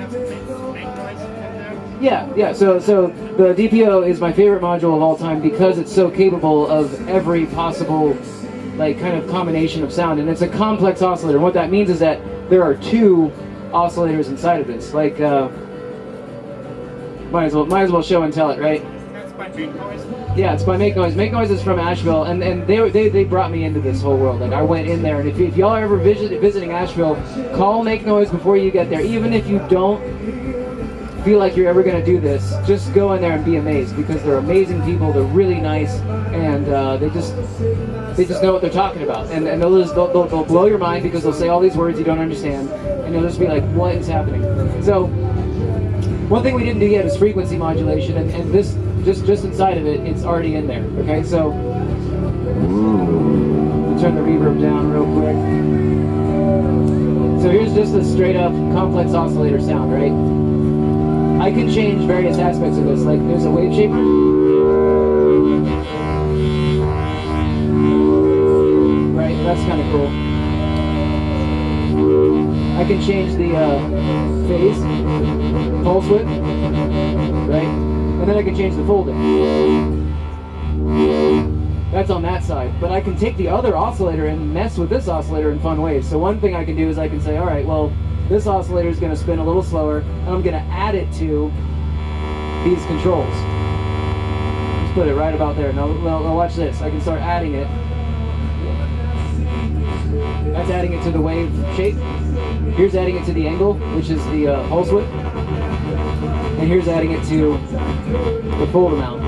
Yeah, yeah. So, so the DPO is my favorite module of all time because it's so capable of every possible, like, kind of combination of sound, and it's a complex oscillator. And what that means is that there are two oscillators inside of this. Like, uh, might as well, might as well show and tell it, right? That's by make noise. Yeah, it's by Make Noise. Make Noise is from Asheville, and, and they, they they brought me into this whole world. Like I went in there, and if, if y'all are ever visit, visiting Asheville, call Make Noise before you get there. Even if you don't feel like you're ever gonna do this, just go in there and be amazed because they're amazing people. They're really nice, and uh, they just they just know what they're talking about, and, and they'll, just, they'll, they'll, they'll blow your mind because they'll say all these words you don't understand, and you'll just be like, what is happening? So one thing we didn't do yet is frequency modulation, and, and this just just inside of it, it's already in there. Okay, so turn the reverb down real quick. So here's just a straight up complex oscillator sound, right? I can change various aspects of this. Like there's a wave shaper. Right, that's kind of cool. I can change the uh, phase, pulse width, right? And then I can change the folding. That's on that side. But I can take the other oscillator and mess with this oscillator in fun ways. So one thing I can do is I can say, all right, well, this oscillator is going to spin a little slower, and I'm going to add it to these controls. Just put it right about there. Now, now, watch this. I can start adding it. That's adding it to the wave shape. Here's adding it to the angle, which is the uh, pulse width. And here's adding it to the fold amount.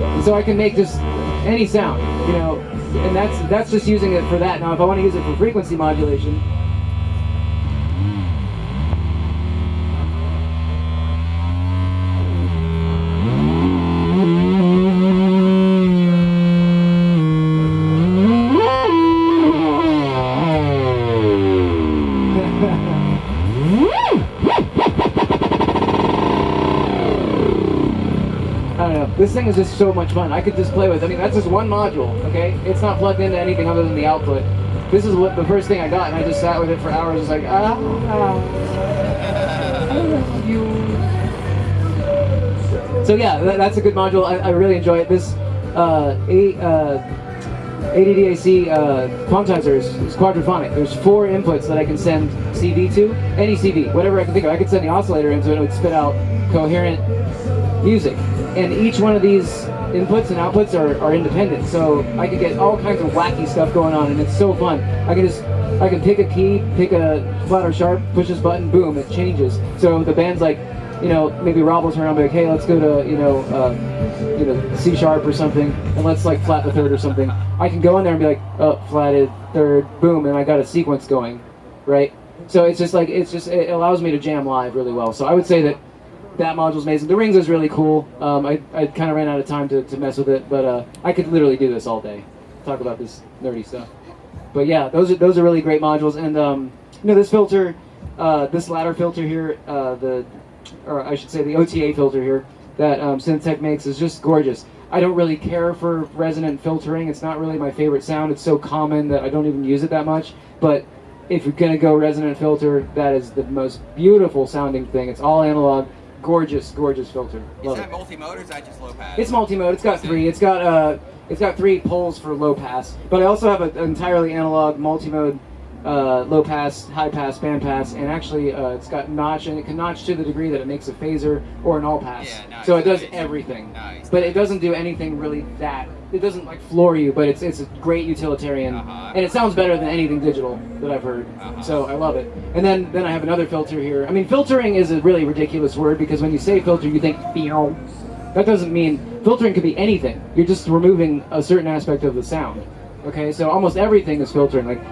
And so I can make just any sound, you know, and that's that's just using it for that. Now, if I want to use it for frequency modulation, This thing is just so much fun. I could just play with. I mean, that's just one module. Okay, it's not plugged into anything other than the output. This is what the first thing I got, and I just sat with it for hours. Just like ah, ah, I love you. So yeah, that, that's a good module. I, I really enjoy it. This uh, a, uh, ADDAC uh, quantizer is, is quadraphonic. There's four inputs that I can send CV to, any CV, whatever I can think of. I could send the oscillator into it, and it would spit out coherent music. And each one of these inputs and outputs are, are independent, so I could get all kinds of wacky stuff going on, and it's so fun. I can just, I can pick a key, pick a flat or sharp, push this button, boom, it changes. So the band's like, you know, maybe Rob will turn around and be like, hey, let's go to, you know, uh, you know, C sharp or something, and let's like flat the third or something. I can go in there and be like, oh, flatted third, boom, and I got a sequence going, right? So it's just like, it's just, it allows me to jam live really well. So I would say that that module's amazing. The rings is really cool. Um, I, I kind of ran out of time to, to mess with it, but uh, I could literally do this all day, talk about this nerdy stuff. But yeah, those are those are really great modules. And um, you know, this filter, uh, this ladder filter here, uh, the, or I should say the OTA filter here that um, Synthtech makes is just gorgeous. I don't really care for resonant filtering. It's not really my favorite sound. It's so common that I don't even use it that much. But if you're gonna go resonant filter, that is the most beautiful sounding thing. It's all analog gorgeous, gorgeous filter. Is that multi-mode or is that just low pass? It's multi-mode. It's got three. It's got uh, it's got three poles for low pass. But I also have an entirely analog multi-mode uh, low pass, high pass, band pass, and actually uh, it's got notch, and it can notch to the degree that it makes a phaser or an all pass. Yeah, nice, so it does nice. everything. Nice, But it doesn't do anything really that. It doesn't like floor you, but it's it's a great utilitarian, Uh-huh. and it sounds better than anything digital that I've heard. Uh-huh. So I love it. And then then I have another filter here. I mean, filtering is a really ridiculous word because when you say filter, you think "Meow." That doesn't mean filtering could be anything. You're just removing a certain aspect of the sound. Okay, so almost everything is filtering. Like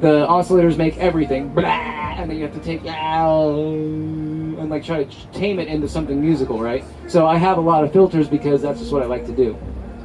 the oscillators make everything, blah, and then you have to take out and like try to tame it into something musical, right? So I have a lot of filters because that's just what I like to do.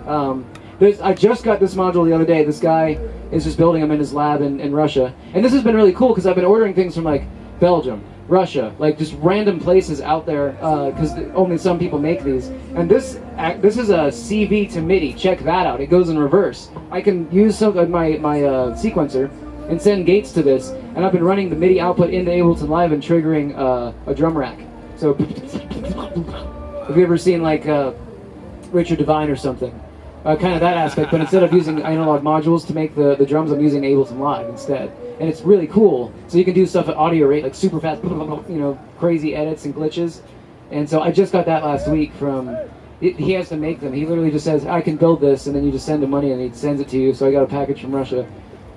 Um, I just got this module the other day. This guy is just building them in his lab in, in Russia, and this has been really cool because I've been ordering things from like Belgium, Russia, like just random places out there because only some people make these. And this this is a CV to MIDI. Check that out. It goes in reverse. I can use some of my my uh, sequencer and send gates to this, and I've been running the MIDI output into Ableton Live and triggering uh, a drum rack. So, (laughs) have you ever seen like uh, Richard Devine or something? Uh, kind of that aspect, but instead of using analog modules to make the, the drums, I'm using Ableton Live instead. And it's really cool. So you can do stuff at audio rate, like super fast, (laughs) you know, crazy edits and glitches. And so I just got that last week from. It, he has to make them. He literally just says, "I can build this," and then you just send him money, and he sends it to you. So I got a package from Russia.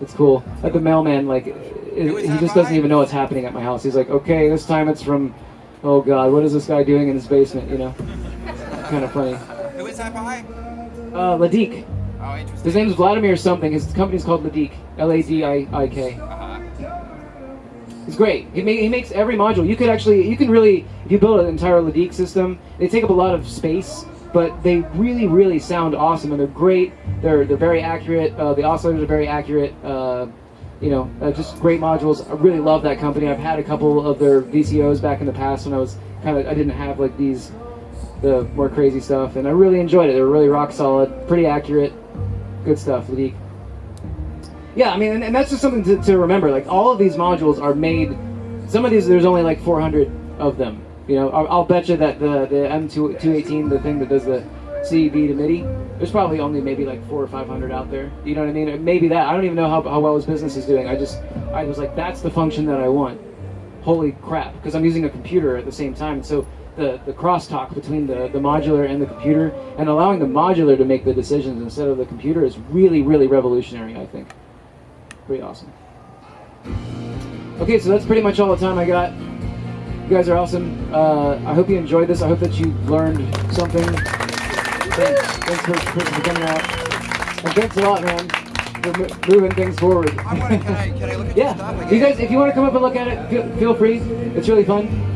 It's cool. Like the mailman, like it, he just doesn't even know what's happening at my house. He's like, "Okay, this time it's from." Oh God, what is this guy doing in his basement? You know, (laughs) kind of funny. Who is that by? Uh, Ladik. Oh, interesting. His name is Vladimir something. His company's called Ladik. L-A-D-I-I-K. He's great. He, ma- he makes every module. You could actually, you can really, if you build an entire Ladik system, they take up a lot of space, but they really, really sound awesome, and they're great. They're they're very accurate. Uh, the oscillators are very accurate. Uh, you know, uh, just great modules. I really love that company. I've had a couple of their VCOs back in the past when I was kind of, I didn't have like these, the more crazy stuff, and I really enjoyed it. They were really rock solid, pretty accurate, good stuff. Ladik. Yeah, I mean, and, and that's just something to, to remember. Like all of these modules are made. Some of these, there's only like 400 of them. You know, I'll, I'll bet you that the the M218, the thing that does the CV to MIDI, there's probably only maybe like four or 500 out there. You know what I mean? Maybe that. I don't even know how, how well his business is doing. I just, I was like, that's the function that I want. Holy crap! Because I'm using a computer at the same time, so the the crosstalk between the the modular and the computer, and allowing the modular to make the decisions instead of the computer is really really revolutionary. I think pretty awesome. Okay, so that's pretty much all the time I got. You guys are awesome. Uh, I hope you enjoyed this. I hope that you learned something. Thanks, thanks for, for, coming out. And thanks a lot, man, for mo- moving things forward. I want to, can I, can I look at (laughs) yeah, you guys, if you want to come up and look at it, feel, feel free. It's really fun.